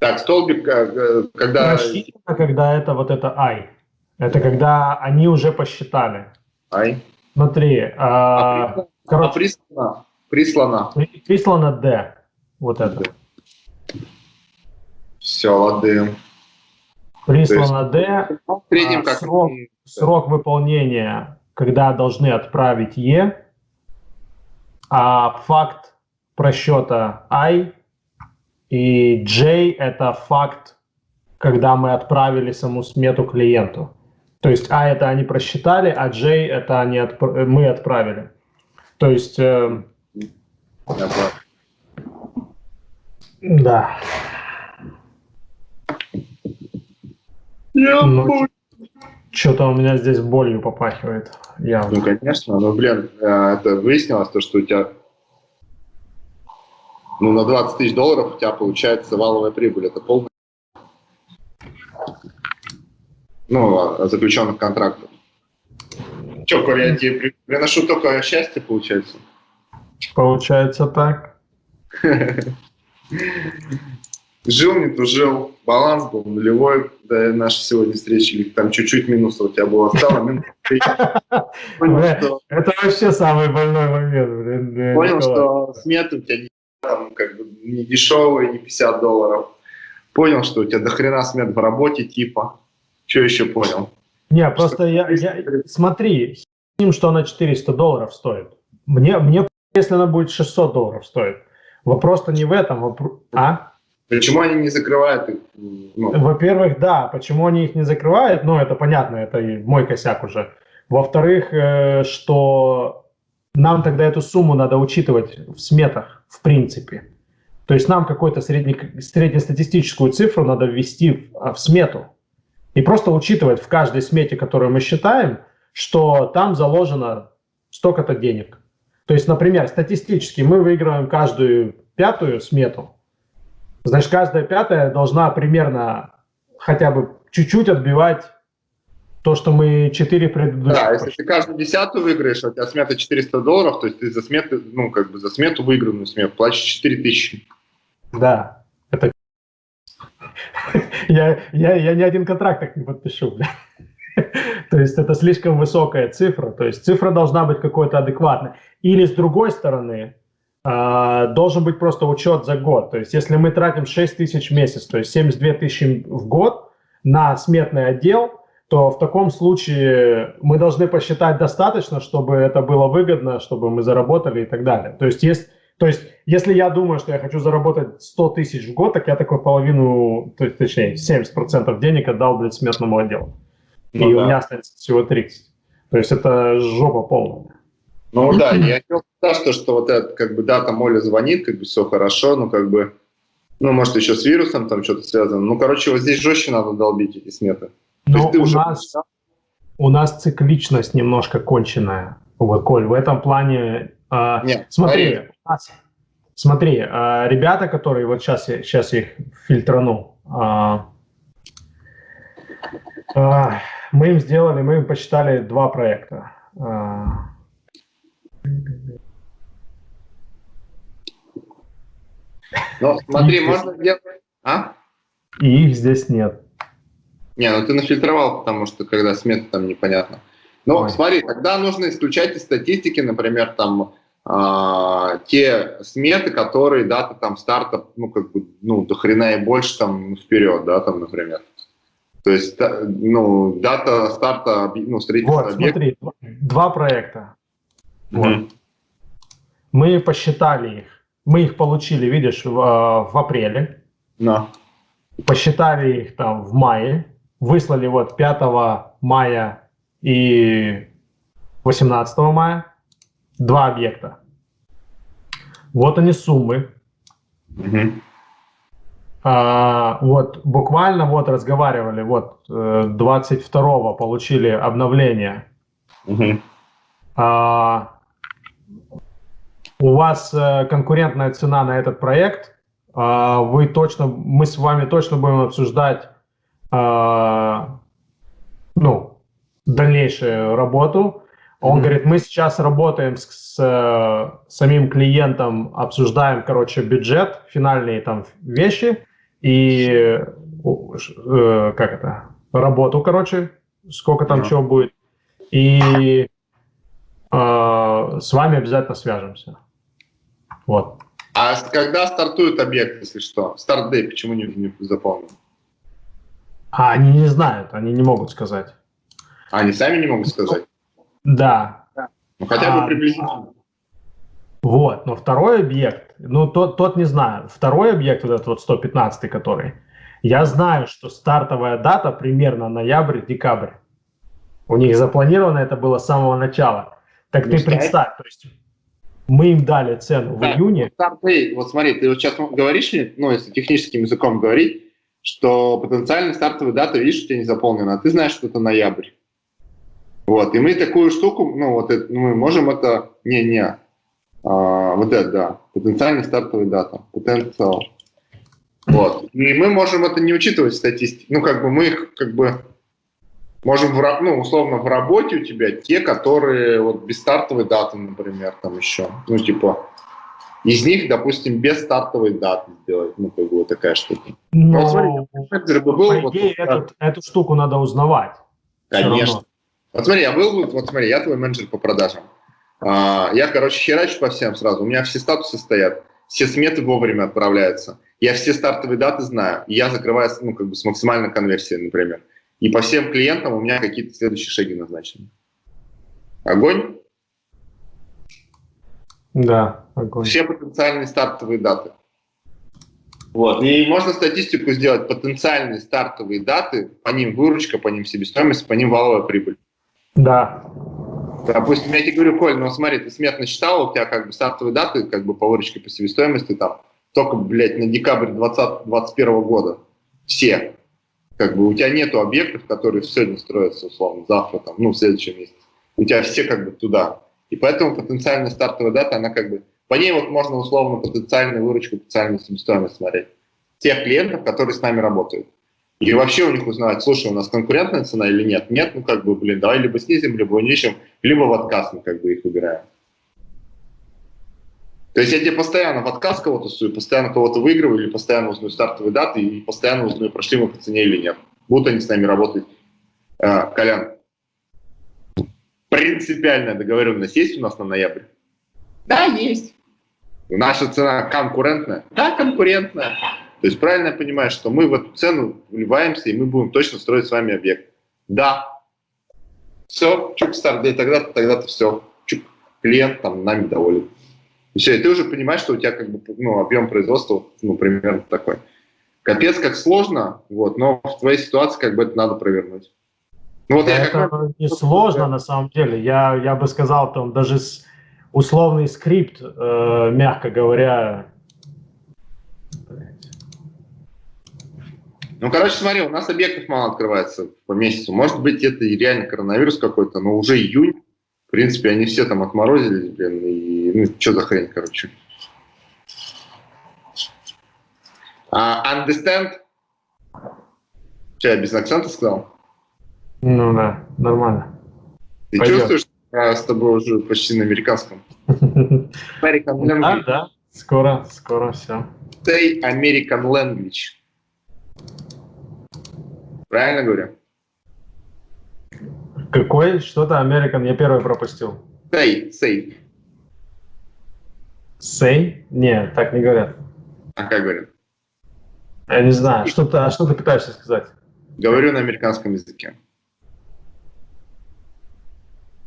Так, столбик, э, когда... Рассчитано, когда это вот это I. Это когда они уже посчитали. I. Смотри. А, а, короче, а прислано? Прислано. Прислано D. Вот это. Все, лады. Прислано D. Среднем, а, как срок, срок выполнения, когда должны отправить E. А факт просчета I и J – это факт, когда мы отправили саму смету клиенту. То есть А – это они просчитали, а J – это они отп... мы отправили. То есть… Э... Да. Ну, Что-то у меня здесь болью попахивает. Явно. Ну, конечно, но, блин, э, это выяснилось, то, что у тебя ну, на 20 тысяч долларов у тебя получается валовая прибыль. Это полная ну, заключенных контрактов. Че, Коля, я тебе приношу только счастье, получается? Получается так. Жил, не тужил, баланс был нулевой до нашей сегодня встречи, или там чуть-чуть минуса у тебя было стало, Это вообще самый больной момент. Понял, что сметы у тебя там как бы не дешевые, не 50 долларов. Понял, что у тебя дохрена смет в работе типа. Что еще понял? Не, просто я, я, смотри, с что она 400 долларов стоит. Мне, мне, если она будет 600 долларов стоит. Вопрос-то не в этом, вопрос, а? Почему они не закрывают их? Ну. Во-первых, да, почему они их не закрывают, ну, это понятно, это мой косяк уже. Во-вторых, э, что нам тогда эту сумму надо учитывать в сметах, в принципе. То есть нам какую-то среднестатистическую цифру надо ввести в, а, в смету. И просто учитывать в каждой смете, которую мы считаем, что там заложено столько-то денег. То есть, например, статистически мы выигрываем каждую пятую смету. Значит, каждая пятая должна примерно хотя бы чуть-чуть отбивать то, что мы 4 предыдущих... Да, если ты каждую десятую выиграешь, а у тебя смета 400 долларов, то есть ты за смету, ну, как бы за смету выигранную смету платишь 4 тысячи. Да, это... я, я, я ни один контракт так не подпишу, То есть это слишком высокая цифра, то есть цифра должна быть какой-то адекватной. Или с другой стороны, должен быть просто учет за год. То есть если мы тратим 6 тысяч в месяц, то есть 72 тысячи в год на сметный отдел, то в таком случае мы должны посчитать достаточно, чтобы это было выгодно, чтобы мы заработали и так далее. То есть есть То есть, если я думаю, что я хочу заработать 100 тысяч в год, так я такой половину, то есть, точнее, 70% денег отдал для смертному отделу. Ну, и да. у меня останется всего 30. То есть, это жопа полная. Ну да, я не то, что вот это, как бы, да, там Оля звонит, как бы все хорошо, но как бы, ну, может, еще с вирусом там что-то связано. Ну, короче, вот здесь жестче надо долбить эти сметы. Но у, уже... нас, у нас цикличность немножко конченая. Вот, Коль, в этом плане... Э, Нет, смотри, нас, смотри, э, ребята, которые вот сейчас, сейчас я их фильтрану, э, э, мы им сделали, мы им посчитали два проекта. Э, ну, смотри, можно сделать... А? И их здесь нет. Не, ну ты нафильтровал, потому что когда смета там непонятно. Но Ой. смотри, тогда нужно исключать из статистики, например, там э, те сметы, которые дата там старта, ну как бы, ну до хрена и больше там вперед, да, там, например. То есть, ну, дата старта, ну, строительства Вот, объекта. смотри, два проекта. Mm -hmm. Мы посчитали их. Мы их получили, видишь, в, в апреле. No. Посчитали их там в мае выслали вот 5 мая и 18 мая два объекта. Вот они суммы. Угу. А, вот буквально вот разговаривали, вот 22 э, получили обновление. Угу. А, у вас э, конкурентная цена на этот проект. А, вы точно, мы с вами точно будем обсуждать а, ну, дальнейшую работу. Он mm-hmm. говорит, мы сейчас работаем с, с э, самим клиентом, обсуждаем, короче, бюджет, финальные там вещи и э, как это, работу, короче, сколько там mm-hmm. чего будет. И э, с вами обязательно свяжемся. Вот. А когда стартует объект, если что? Старт-дей почему не, не заполнен? А они не знают, они не могут сказать. А они сами не могут сказать? Да. Ну хотя бы а, приблизительно. Вот, но второй объект, ну тот, тот не знаю, второй объект, вот этот вот 115 который, я знаю, что стартовая дата примерно ноябрь-декабрь. У них запланировано это было с самого начала. Так ты представь, то есть мы им дали цену да, в июне. Вот смотри, ты вот сейчас говоришь, ну если техническим языком говорить, что потенциально стартовая дата, видишь, у тебя не заполнена, а ты знаешь, что это ноябрь. Вот, и мы такую штуку, ну, вот это, ну, мы можем это, не-не, а, вот это, да, потенциальная стартовая дата, потенциал. Вот, и мы можем это не учитывать в статистике, ну, как бы мы их, как бы, можем, в, ну, условно, в работе у тебя те, которые вот без стартовой даты, например, там еще, ну, типа, из них, допустим, без стартовой даты сделать, ну, как бы вот такая штука. Но, вот, смотри, бы был, по идее, вот, этот, эту штуку надо узнавать. Конечно. Вот смотри, я был, вот смотри, я твой менеджер по продажам. А, я, короче, херачу по всем сразу. У меня все статусы стоят, все сметы вовремя отправляются. Я все стартовые даты знаю. И я закрываю, ну, как бы с максимальной конверсией, например. И по всем клиентам у меня какие-то следующие шаги назначены. Огонь? Да, огонь. Все потенциальные стартовые даты. Вот. И можно статистику сделать, потенциальные стартовые даты, по ним выручка, по ним себестоимость, по ним валовая прибыль. Да. Допустим, я тебе говорю, Коль, ну смотри, ты смертно считал, у тебя как бы стартовые даты, как бы по выручке, по себестоимости там, только, блядь, на декабрь 2021 года. Все. Как бы у тебя нету объектов, которые сегодня строятся, условно, завтра, там, ну, в следующем месяце. У тебя все как бы туда. И поэтому потенциальная стартовая дата, она как бы, по ней вот можно условно потенциальную выручку, потенциальную себестоимость смотреть. Тех клиентов, которые с нами работают. И вообще у них узнавать, слушай, у нас конкурентная цена или нет? Нет, ну как бы, блин, давай либо снизим, либо уничим, либо в отказ мы как бы их выбираем. То есть я тебе постоянно в отказ кого-то сую, постоянно кого-то выигрываю, или постоянно узнаю стартовые даты, и постоянно узнаю, прошли мы по цене или нет. Будут они с нами работать. А, Колян, принципиальная договоренность есть у нас на ноябрь? Да, есть. Наша цена конкурентная? Да, конкурентная. То есть правильно я понимаю, что мы в эту цену вливаемся, и мы будем точно строить с вами объект? Да. Все, чук старт, и тогда-то, тогда-то все. Чук, клиент там нами доволен. И все, и ты уже понимаешь, что у тебя как бы ну, объем производства ну, примерно такой. Капец, как сложно, вот, но в твоей ситуации как бы это надо провернуть. Ну, вот это я как... не сложно на самом деле. Я, я бы сказал, там даже условный скрипт, э, мягко говоря. Ну, короче, смотри, у нас объектов мало открывается по месяцу. Может быть, это и реально коронавирус какой-то, но уже июнь, в принципе, они все там отморозились, блин, и ну, что за хрень, короче. Uh, understand? Что, я без акцента сказал? Ну да, нормально. Ты Пойдет. чувствуешь, я с тобой уже почти на американском? American language. Да, да, скоро, скоро все. Say American language. Правильно говорю? Какой? Что-то American, я первый пропустил. Say, say. Say? Нет, так не говорят. А как говорят? Я не знаю, что ты, а что ты пытаешься сказать? Говорю на американском языке.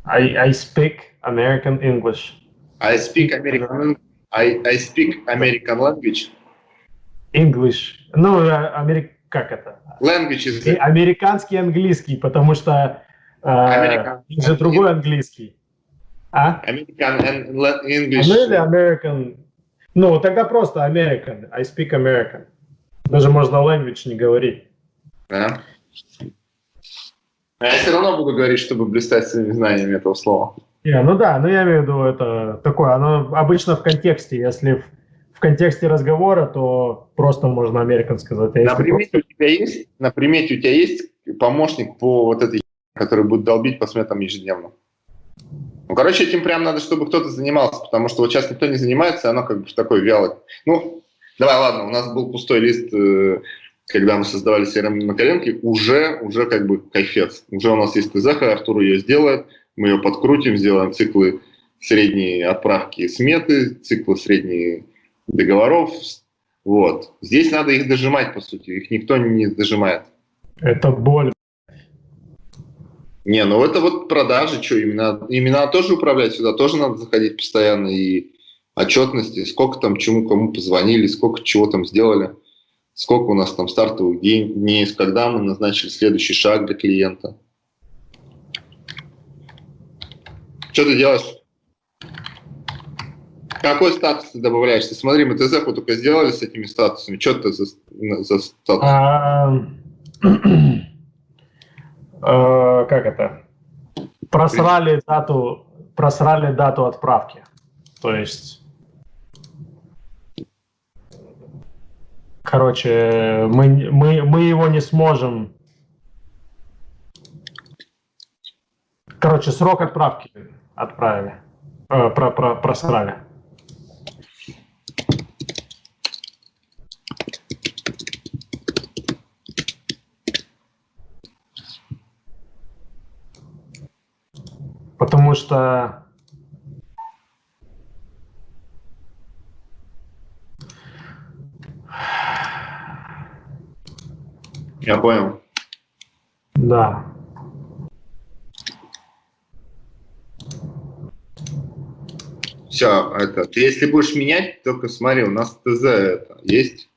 I, I speak American English. I speak American I, I speak American language. English. Ну, э, америк... как это? Language is... Американский английский, потому что э, же другой английский. А? American English. Ну или American... Ну, тогда просто American. I speak American. Даже можно language не говорить. Да. А я все равно буду говорить, чтобы блистать своими знаниями этого слова. Yeah, ну да, но я имею в виду это такое, оно обычно в контексте, если в, в контексте разговора, то просто можно American сказать. А на, примете просто... у тебя есть, на примете у тебя есть помощник по вот этой который будет долбить по сметам ежедневно? Ну, короче, этим прям надо, чтобы кто-то занимался, потому что вот сейчас никто не занимается, оно как бы в такой вялой. Ну, Давай, ладно, у нас был пустой лист, э, когда мы создавали CRM на коленке, уже, уже как бы кайфец. Уже у нас есть ТЗ, Артур ее сделает, мы ее подкрутим, сделаем циклы средние отправки сметы, циклы средние договоров. Вот. Здесь надо их дожимать, по сути. Их никто не дожимает. Это боль. Не, ну это вот продажи, что, именно, именно тоже управлять сюда, тоже надо заходить постоянно и отчетности, сколько там чему кому позвонили, сколько чего там сделали, сколько у нас там стартовых дней, когда мы назначили следующий шаг для клиента. Что ты делаешь? Какой статус ты добавляешь? Ты смотри, мы ТЗ только сделали с этими статусами. Что ты за, за статус? А, как это? Просрали дату, просрали дату отправки. То есть Короче, мы, мы, мы его не сможем... Короче, срок отправки отправили. Э, про, про, просрали. Потому что Я понял. Да. Все, это, ты если будешь менять, только смотри, у нас ТЗ это есть.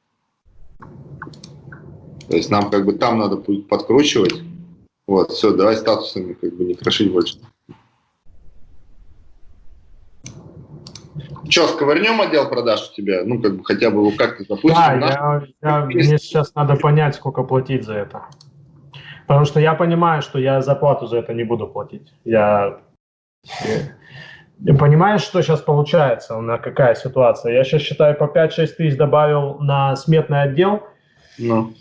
То есть нам как бы там надо будет подкручивать. Вот, все, давай статусами как бы не крошить больше. Что, сковырнем отдел продаж у тебя? Ну, как бы хотя бы как-то запустим. Да, я, я, мне сейчас надо понять, сколько платить за это. Потому что я понимаю, что я зарплату за это не буду платить. Я, я понимаешь, что сейчас получается, у меня какая ситуация? Я сейчас считаю, по 5-6 тысяч добавил на сметный отдел. Ну.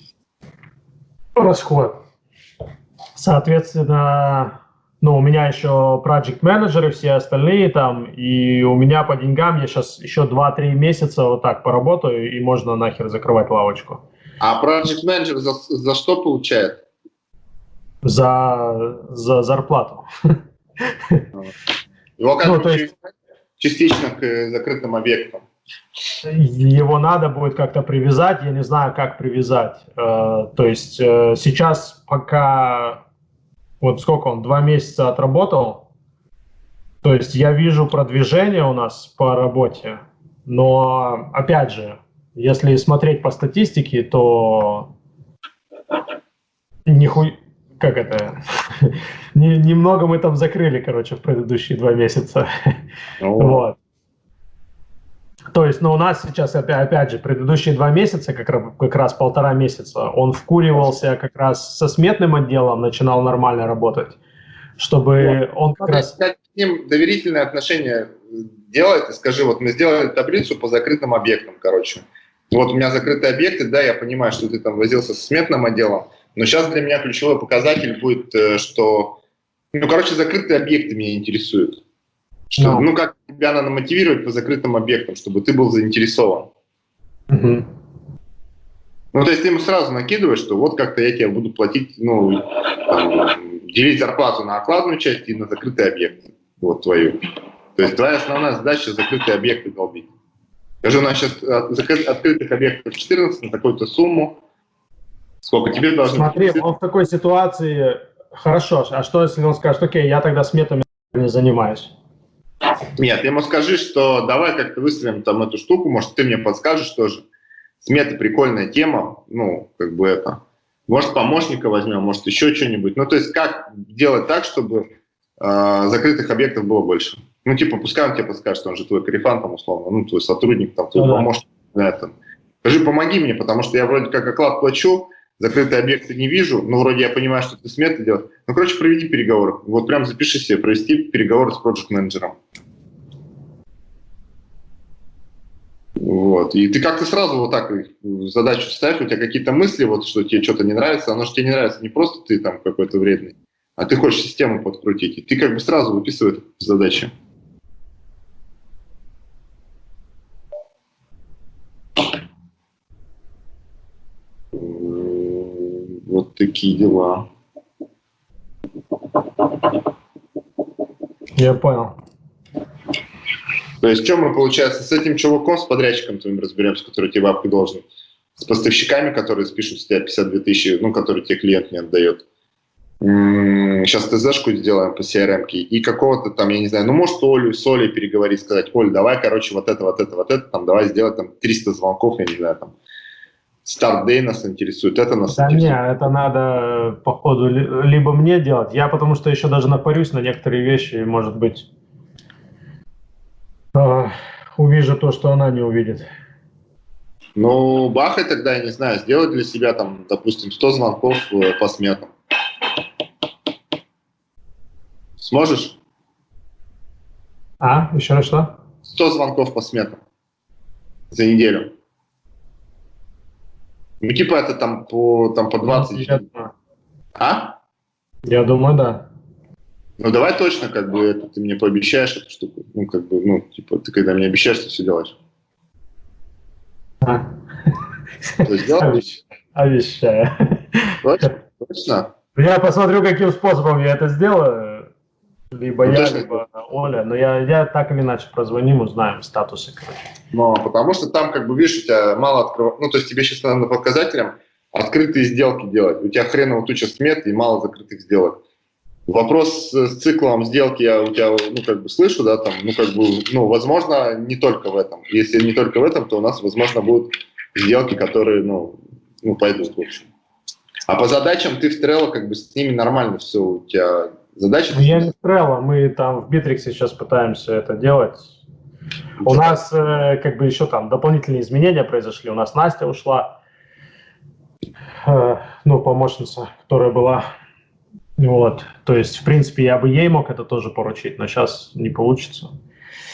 Расход. Соответственно, ну, у меня еще project менеджеры все остальные там, и у меня по деньгам я сейчас еще 2-3 месяца вот так поработаю, и можно нахер закрывать лавочку. А project менеджер за, за что получает? За, за зарплату. Его как ну, то есть, частично к э, закрытым объектам. Его надо будет как-то привязать, я не знаю, как привязать. Э, то есть э, сейчас пока вот сколько он, два месяца отработал, то есть я вижу продвижение у нас по работе, но опять же, если смотреть по статистике, то нихуй, как это, немного мы там закрыли, короче, в предыдущие два месяца. Вот. То есть, но ну, у нас сейчас, опять, опять же, предыдущие два месяца, как, как раз полтора месяца, он вкуривался как раз со сметным отделом, начинал нормально работать, чтобы вот. он как раз... С ним доверительное отношение делает и скажи, вот мы сделали таблицу по закрытым объектам, короче. Вот у меня закрытые объекты, да, я понимаю, что ты там возился со сметным отделом, но сейчас для меня ключевой показатель будет, э, что, ну, короче, закрытые объекты меня интересуют. Что, no. Ну, как тебя надо мотивировать по закрытым объектам, чтобы ты был заинтересован. Uh-huh. Ну, то есть ты ему сразу накидываешь, что вот как-то я тебе буду платить, ну, там, делить зарплату на окладную часть и на закрытые объекты, вот твою. То есть твоя основная задача закрытые объекты долбить. Скажи, у нас сейчас открытых объектов 14 на такую-то сумму. Сколько тебе должно Смотри, он в такой ситуации, хорошо, а что если он скажет, окей, я тогда сметами не занимаюсь? Нет, ему скажи, что давай как-то выстроим там эту штуку, может, ты мне подскажешь тоже. Смета прикольная тема, ну, как бы это. Может, помощника возьмем, может, еще что-нибудь. Ну, то есть, как делать так, чтобы э, закрытых объектов было больше? Ну, типа, пускай он тебе подскажет, он же твой корефан, там, условно, ну, твой сотрудник, там, твой ну, помощник на этом. Скажи, помоги мне, потому что я вроде как оклад плачу, закрытые объекты не вижу, но вроде я понимаю, что ты сметы делаешь. Ну, короче, проведи переговоры. Вот прям запиши себе, провести переговоры с проект-менеджером. Вот. И ты как-то сразу вот так задачу ставь, у тебя какие-то мысли, вот, что тебе что-то не нравится, оно же тебе не нравится не просто ты там какой-то вредный, а ты хочешь систему подкрутить. И ты как бы сразу выписывай задачи. Вот такие дела. Я понял. То есть, чем мы, получается, с этим чуваком, с подрядчиком твоим разберемся, который тебе бабки должен, с поставщиками, которые спишут с тебя 52 тысячи, ну, которые тебе клиент не отдает. Сейчас ТЗ-шку сделаем по CRM и какого-то там, я не знаю, ну, может, Олю, с Олей переговорить, сказать, Оль, давай, короче, вот это, вот это, вот это, там, давай сделать там 300 звонков, я не знаю, там, Старт-дей нас интересует, это нас да интересует. нет, это надо, походу, либо мне делать. Я потому что еще даже напарюсь на некоторые вещи, может быть, э, увижу то, что она не увидит. Ну, бахай тогда, я не знаю, сделать для себя, там, допустим, 100 звонков э, по сметам. Сможешь? А, еще раз что? 100 звонков по сметам за неделю. Ну, типа это там по, там по 20. Я, а? Я думаю, да. Ну, давай точно, как бы, это ты мне пообещаешь эту штуку. Ну, как бы, ну, типа, ты когда мне обещаешь, ты все делаешь. А. Обещаю. Точно? Точно? Я посмотрю, каким способом я это сделаю. Либо ну, я, точно. либо Оля. Но я, я так или иначе прозвоним, узнаем статусы. Короче. Ну, потому что там, как бы, видишь, у тебя мало открывать. Ну, то есть тебе сейчас надо по показателям открытые сделки делать. У тебя хреново туча смет и мало закрытых сделок. Вопрос с циклом сделки я у тебя, ну, как бы слышу, да, там, ну, как бы, ну, возможно, не только в этом. Если не только в этом, то у нас, возможно, будут сделки, которые, ну, ну пойдут, в общем. А по задачам ты в Trello, как бы, с ними нормально все у тебя Задача... Ну, я не Trello, мы там в Bittrex сейчас пытаемся это делать. У нас э, как бы еще там дополнительные изменения произошли. У нас Настя ушла, э, ну, помощница, которая была. Вот, то есть, в принципе, я бы ей мог это тоже поручить, но сейчас не получится.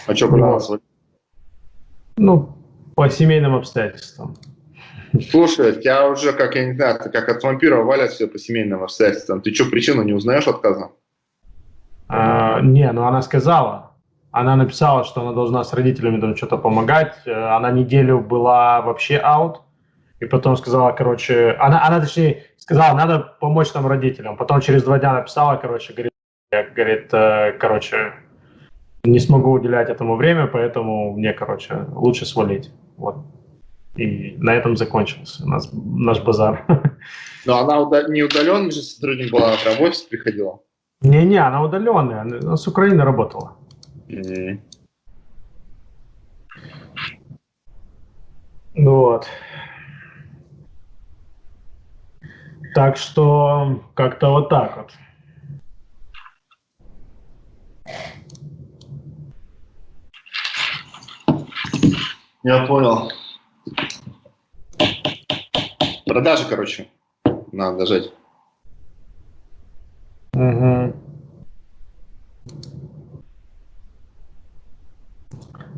А что вот. Ну, по семейным обстоятельствам. Слушай, тебя уже, как я не знаю, как от вампира валят все по семейным обстоятельствам. Ты что, причину не узнаешь отказа? А, не, ну она сказала. Она написала, что она должна с родителями там что-то помогать. Э, она неделю была вообще аут. И потом сказала, короче, она, она точнее сказала, надо помочь там родителям. Потом через два дня написала, короче, говорит, говорит, э, короче, не смогу уделять этому время, поэтому мне, короче, лучше свалить. Вот. И на этом закончился наш, наш базар. Но она не удаленный же сотрудник была, а в офис приходила? Не-не, она удаленная, она с Украины работала. Мгм. Вот. Так что как-то вот так вот. Я понял. Продажи, короче, надо дожать. Мгм.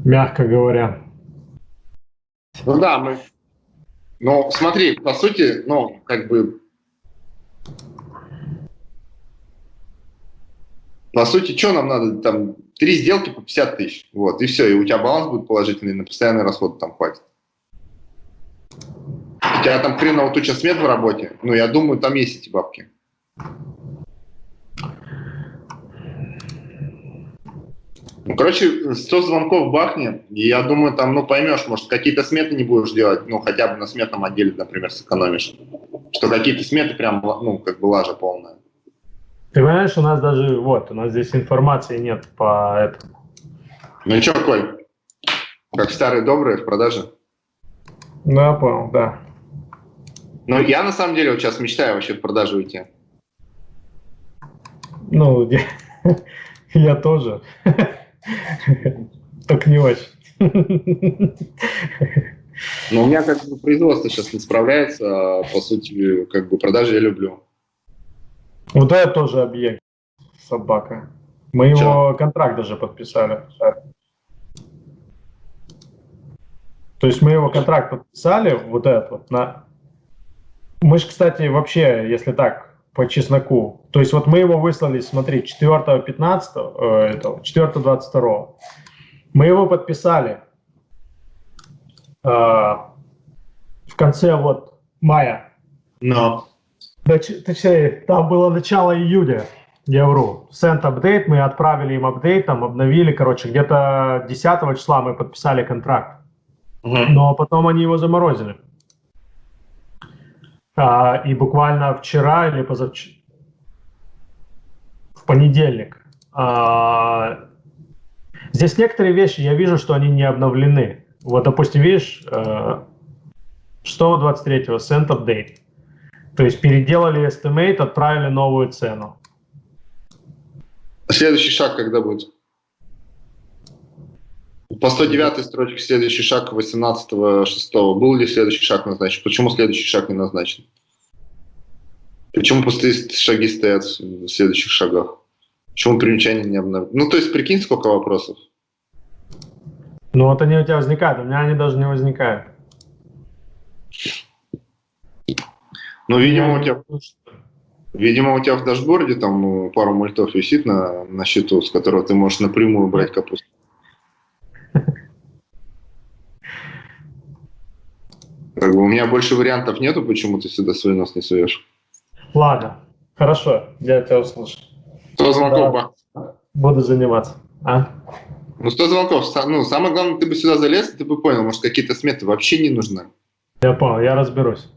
Мягко говоря. Ну да, мы... Ну, смотри, по сути, ну, как бы... По сути, что нам надо? Там три сделки по 50 тысяч. Вот, и все. И у тебя баланс будет положительный, на постоянный расход там хватит. У тебя там хреново туча смет в работе. Ну, я думаю, там есть эти бабки. Ну, короче, 100 звонков бахни, и я думаю, там, ну, поймешь, может, какие-то сметы не будешь делать, ну, хотя бы на сметном отделе, например, сэкономишь. Что какие-то сметы прям, ну, как бы лажа полная. Ты понимаешь, у нас даже, вот, у нас здесь информации нет по этому. Ну, что, Коль, как старые добрые в продаже? Ну, я понял, да. Ну, я, на самом деле, вот сейчас мечтаю вообще в продажу уйти. Ну, я тоже. Только не очень. Но у меня как бы производство сейчас не справляется, а, по сути, как бы продажи я люблю. Вот это тоже объект, собака. Мы Чё? его контракт даже подписали. То есть мы его контракт подписали, вот этот вот, на... Мы же, кстати, вообще, если так, по чесноку, то есть вот мы его выслали, смотри, 4 15 э, этого, 4 22 Мы его подписали э, в конце вот мая. Но. Точ- Точнее, там было начало июня, я вру. Send апдейт, мы отправили им апдейт, там обновили, короче, где-то 10 числа мы подписали контракт, но потом они его заморозили. А, и буквально вчера или позавчера, в понедельник, а, здесь некоторые вещи, я вижу, что они не обновлены. Вот, допустим, видишь, э, 6-23 send update. То есть переделали estimate, отправили новую цену. Следующий шаг когда будет? По 109 строчке следующий шаг 18.06. Был ли следующий шаг назначен? Почему следующий шаг не назначен? Почему пустые шаги стоят в следующих шагах? Почему примечания не обновлены? Ну, то есть, прикинь, сколько вопросов. Ну вот они у тебя возникают, у меня они даже не возникают. Ну, видимо, у тебя, видимо, у тебя в дашборде там ну, пару мультов висит на, на счету, с которого ты можешь напрямую брать капусту. Как бы у меня больше вариантов нету, почему ты сюда свой нос не суешь. Ладно, хорошо, я тебя услышал. 100 звонков, Да. Буду заниматься. А? Ну, 100 звонков. Ну, самое главное, ты бы сюда залез, ты бы понял, может, какие-то сметы вообще не нужны. Я понял, я разберусь.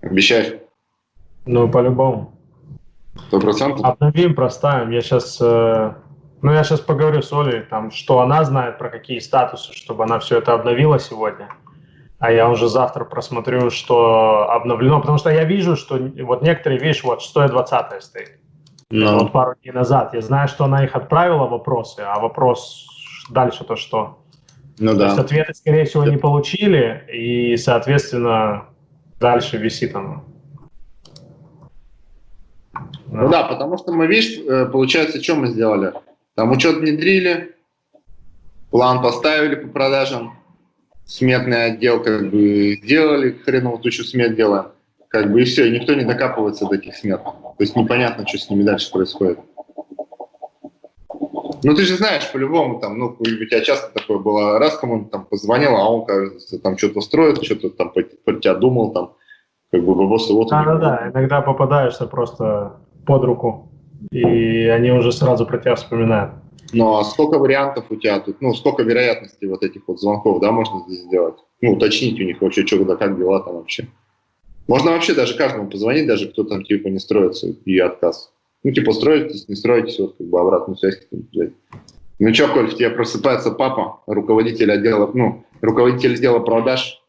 Обещаешь? Ну, по-любому. Сто процентов? Обновим, проставим. Я сейчас, ну, я сейчас поговорю с Олей, там, что она знает про какие статусы, чтобы она все это обновила сегодня. А я уже завтра просмотрю, что обновлено, потому что я вижу, что вот некоторые, видишь, вот 120 стоит. Ну, Вот пару дней назад. Я знаю, что она их отправила, вопросы, а вопрос дальше-то что? ну То есть да. ответы, скорее всего, не получили, и, соответственно, дальше висит оно. Ну да, потому что мы, видишь, э, получается, что мы сделали? Там учет внедрили, план поставили по продажам, сметный отдел как бы сделали, хреново тучу смет делаем. Как бы и все, и никто не докапывается до этих смет. То есть непонятно, что с ними дальше происходит. Ну ты же знаешь, по-любому, там, ну, у тебя часто такое было, раз кому-то там позвонил, а он, кажется, там что-то строит, что-то там про, тебя думал, там, как бы бабосы вот. Да-да-да, иногда попадаешься просто под руку, и они уже сразу про тебя вспоминают. Ну, а сколько вариантов у тебя тут, ну, сколько вероятностей вот этих вот звонков, да, можно здесь сделать? Ну, уточнить у них вообще, что, да, как дела там вообще. Можно вообще даже каждому позвонить, даже кто там, типа, не строится, и отказ. Ну, типа, строитесь, не строитесь, вот, как бы, обратную связь взять. Ну что, Коль, в тебе просыпается папа, руководитель отдела, ну, руководитель отдела продаж.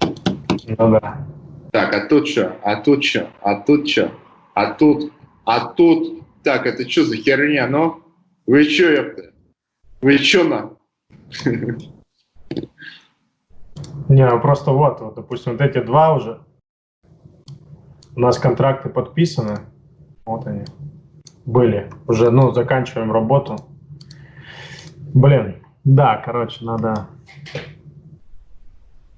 Ну да. Так, а тут что? А тут что? А тут что? А тут? А тут? Так, это что за херня, ну? Вы что, ёпта? Вы что на? Не, ну просто вот, вот, допустим, вот эти два уже. У нас контракты подписаны. Вот они. Были. Уже, ну, заканчиваем работу. Блин, да, короче, надо...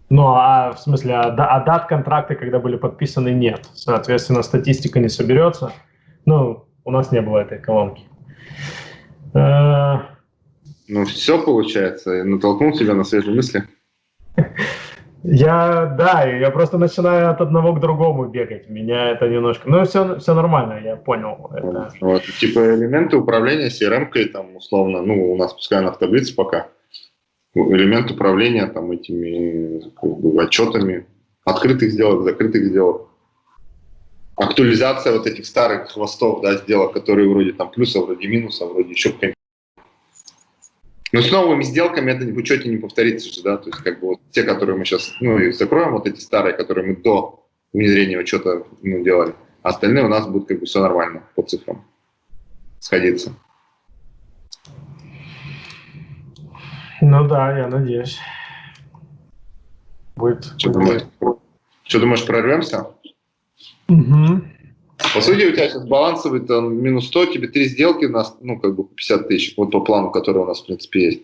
Ну, а в смысле, а, а дат контракты, когда были подписаны, нет. Соответственно, статистика не соберется. Ну, у нас не было этой колонки. Э, ну, все получается. Натолкнул тебя на свежие мысли. Я, да, я просто начинаю от одного к другому бегать. Меня это немножко... Ну, все, все нормально, я понял. Это... Вот, типа элементы управления CRM-кой, там, условно, ну, у нас пускай она в таблице пока, элемент управления там этими как бы, отчетами, открытых сделок, закрытых сделок. Актуализация вот этих старых хвостов, да, сделок, которые вроде там плюса, вроде минуса, вроде еще но с новыми сделками это в учете не повторится же, да, то есть как бы вот те, которые мы сейчас, ну, и закроем, вот эти старые, которые мы до внедрения учета ну, делали, а остальные у нас будут как бы все нормально по цифрам сходиться. Ну да, я надеюсь. Будет. Что, думаешь, что думаешь, прорвемся? Угу. По сути, у тебя сейчас балансовый там минус 100, тебе три сделки у нас, ну, как бы 50 тысяч, вот по плану, который у нас, в принципе, есть.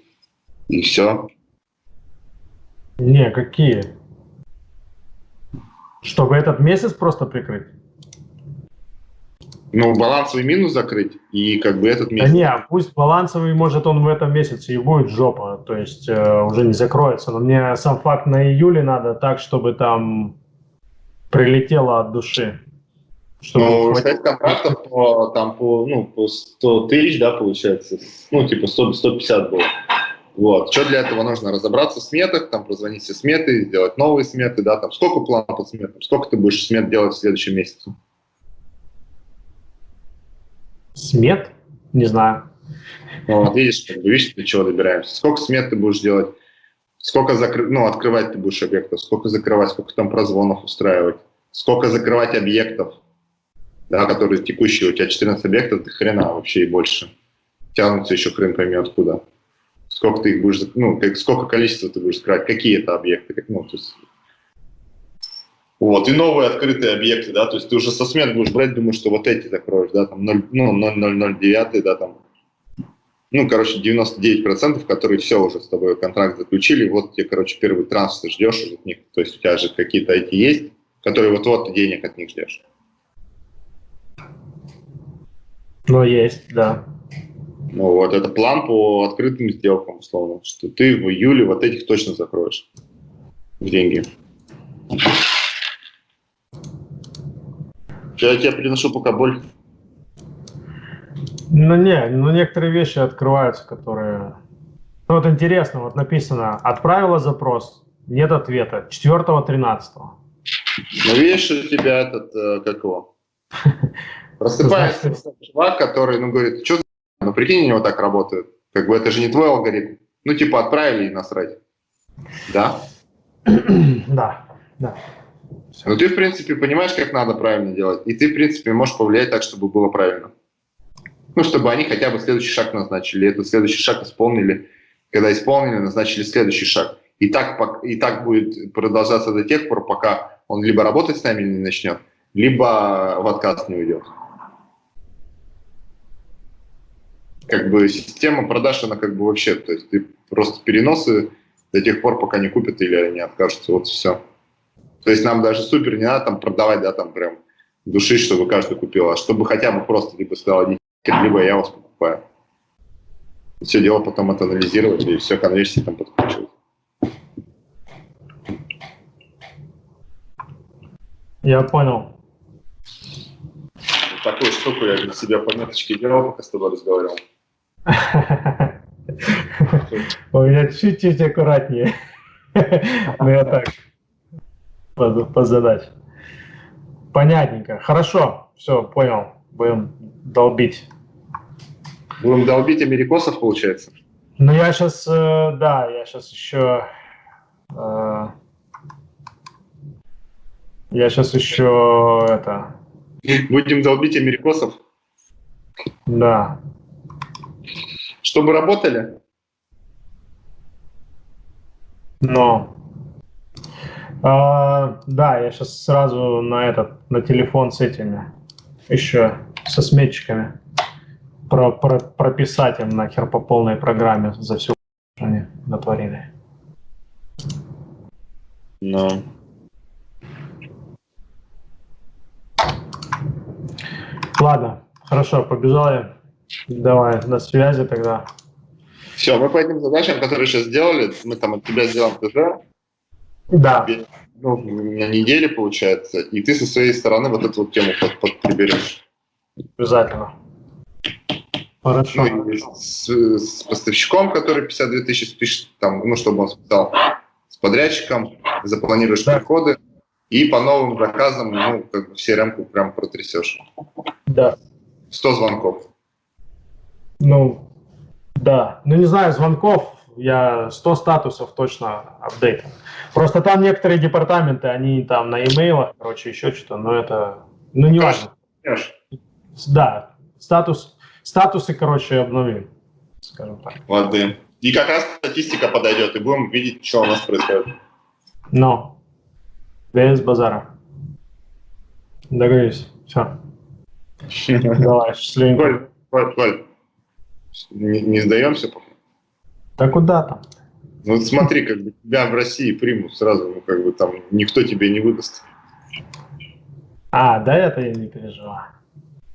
И все. Не, какие? Чтобы этот месяц просто прикрыть? Ну, балансовый минус закрыть и как бы этот месяц. Да не, пусть балансовый, может, он в этом месяце и будет жопа, то есть э, уже не закроется. Но мне сам факт на июле надо так, чтобы там прилетело от души. Ну, сказать контрактов по, там, по, ну, по 100 тысяч, да, получается, ну, типа 100, 150 было. Вот. Что для этого нужно? Разобраться в сметах, там, прозвонить все сметы, сделать новые сметы, да, там, сколько планов по сметам, сколько ты будешь смет делать в следующем месяце? Смет? Не знаю. Ну, вот, видишь, видишь, до чего добираемся. Сколько смет ты будешь делать? Сколько закры... ну, открывать ты будешь объектов? Сколько закрывать? Сколько там прозвонов устраивать? Сколько закрывать объектов? да, которые текущие, у тебя 14 объектов, ты хрена вообще и больше. Тянутся еще хрен пойми откуда. Сколько ты их будешь, ну, как, сколько количества ты будешь закрывать, какие это объекты, как, ну, то есть, вот, и новые открытые объекты, да, то есть ты уже со смен будешь брать, думаешь, что вот эти закроешь, да, там 0, ну, 0,009, да, там, ну, короче, 99%, которые все уже с тобой контракт заключили, вот тебе, короче, первый транс ты ждешь от них, то есть у тебя же какие-то эти есть, которые вот-вот денег от них ждешь. Ну, есть, да. Ну вот, это план по открытым сделкам, условно, что ты в июле вот этих точно закроешь в деньги. Я тебе приношу пока боль. Ну не, ну некоторые вещи открываются, которые... Ну вот интересно, вот написано, отправила запрос, нет ответа, 4-13. Ну видишь, у тебя этот, э, как его? Просыпается чувак, который, ну, говорит, что ну, прикинь, у него так работает. Как бы это же не твой алгоритм. Ну, типа, отправили и насрать. Да? Да, да. Ну, ты, в принципе, понимаешь, как надо правильно делать. И ты, в принципе, можешь повлиять так, чтобы было правильно. Ну, чтобы они хотя бы следующий шаг назначили. Этот следующий шаг исполнили. Когда исполнили, назначили следующий шаг. И так, и так будет продолжаться до тех пор, пока он либо работать с нами не начнет, либо в отказ не уйдет. как бы система продаж, она как бы вообще, то есть ты просто переносы до тех пор, пока не купят или они откажутся, вот все. То есть нам даже супер не надо там продавать, да, там прям души, чтобы каждый купил, а чтобы хотя бы просто либо сказал, либо я вас покупаю. И все дело потом это анализировать и все конверсии там подкручивать. Я понял. Такую штуку я для себя пометочки делал, пока с тобой разговаривал. У меня чуть-чуть аккуратнее. Ну, я так, по, задаче. Понятненько. Хорошо, все, понял. Будем долбить. Будем долбить америкосов, получается? Ну, я сейчас, э, да, я сейчас еще... Э, я сейчас еще это... Будем долбить америкосов? Да. Чтобы работали? Но... А, да, я сейчас сразу на этот, на телефон с этими, еще со сметчиками про, про, прописать им нахер по полной программе за всю они натворили. Ну. Ладно, хорошо, побежал я. Давай, на связи тогда. Все, мы по этим задачам, которые сейчас сделали, мы там от тебя сделаем ТЖ. Да. Ну, на неделе получается, и ты со своей стороны вот эту вот тему под, под приберешь. Обязательно. Хорошо. Ну, с, с поставщиком, который 52 тысячи спишет, там, ну, чтобы он списал, с подрядчиком, запланируешь Да. приходы, и по новым заказам, ну, как бы все ремку прям протрясешь. Да. 100 звонков. Ну, да. Ну, не знаю, звонков, я 100 статусов точно апдейт. Просто там некоторые департаменты, они там на имейлах, короче, еще что-то, но это, ну, не важно. Да, статус, статусы, короче, обновим, скажем так. Ладно. И как раз статистика подойдет, и будем видеть, что у нас происходит. Но, без базара. Договорились, все. Давай, счастливенько. Коль, Коль, Коль, не, не сдаемся пока? Да куда там? Ну вот смотри, как бы тебя в России примут сразу, ну как бы там никто тебе не выдаст. А, да это я не переживаю.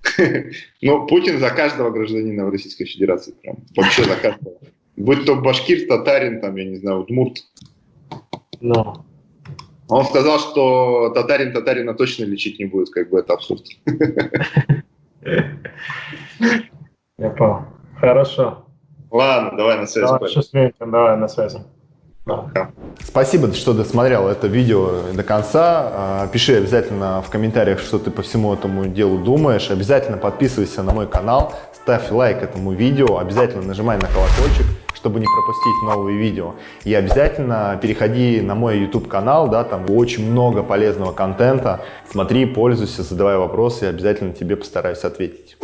Ну, Путин за каждого гражданина в Российской Федерации, прям вообще за каждого. Будь то башкир, татарин, там, я не знаю, удмурт. Ну, Он сказал, что татарин татарина точно лечить не будет, как бы это абсурд. я понял. Хорошо. Ладно, давай на связи. Давай, давай на связи. Спасибо, что досмотрел это видео до конца. А, Пиши обязательно в комментариях, что ты по всему этому делу думаешь. Обязательно подписывайся на мой канал, ставь лайк этому видео, обязательно нажимай на колокольчик, чтобы не пропустить новые видео. И обязательно переходи на мой YouTube канал, да, там очень много полезного контента. Смотри, пользуйся, задавай вопросы, и обязательно тебе постараюсь ответить.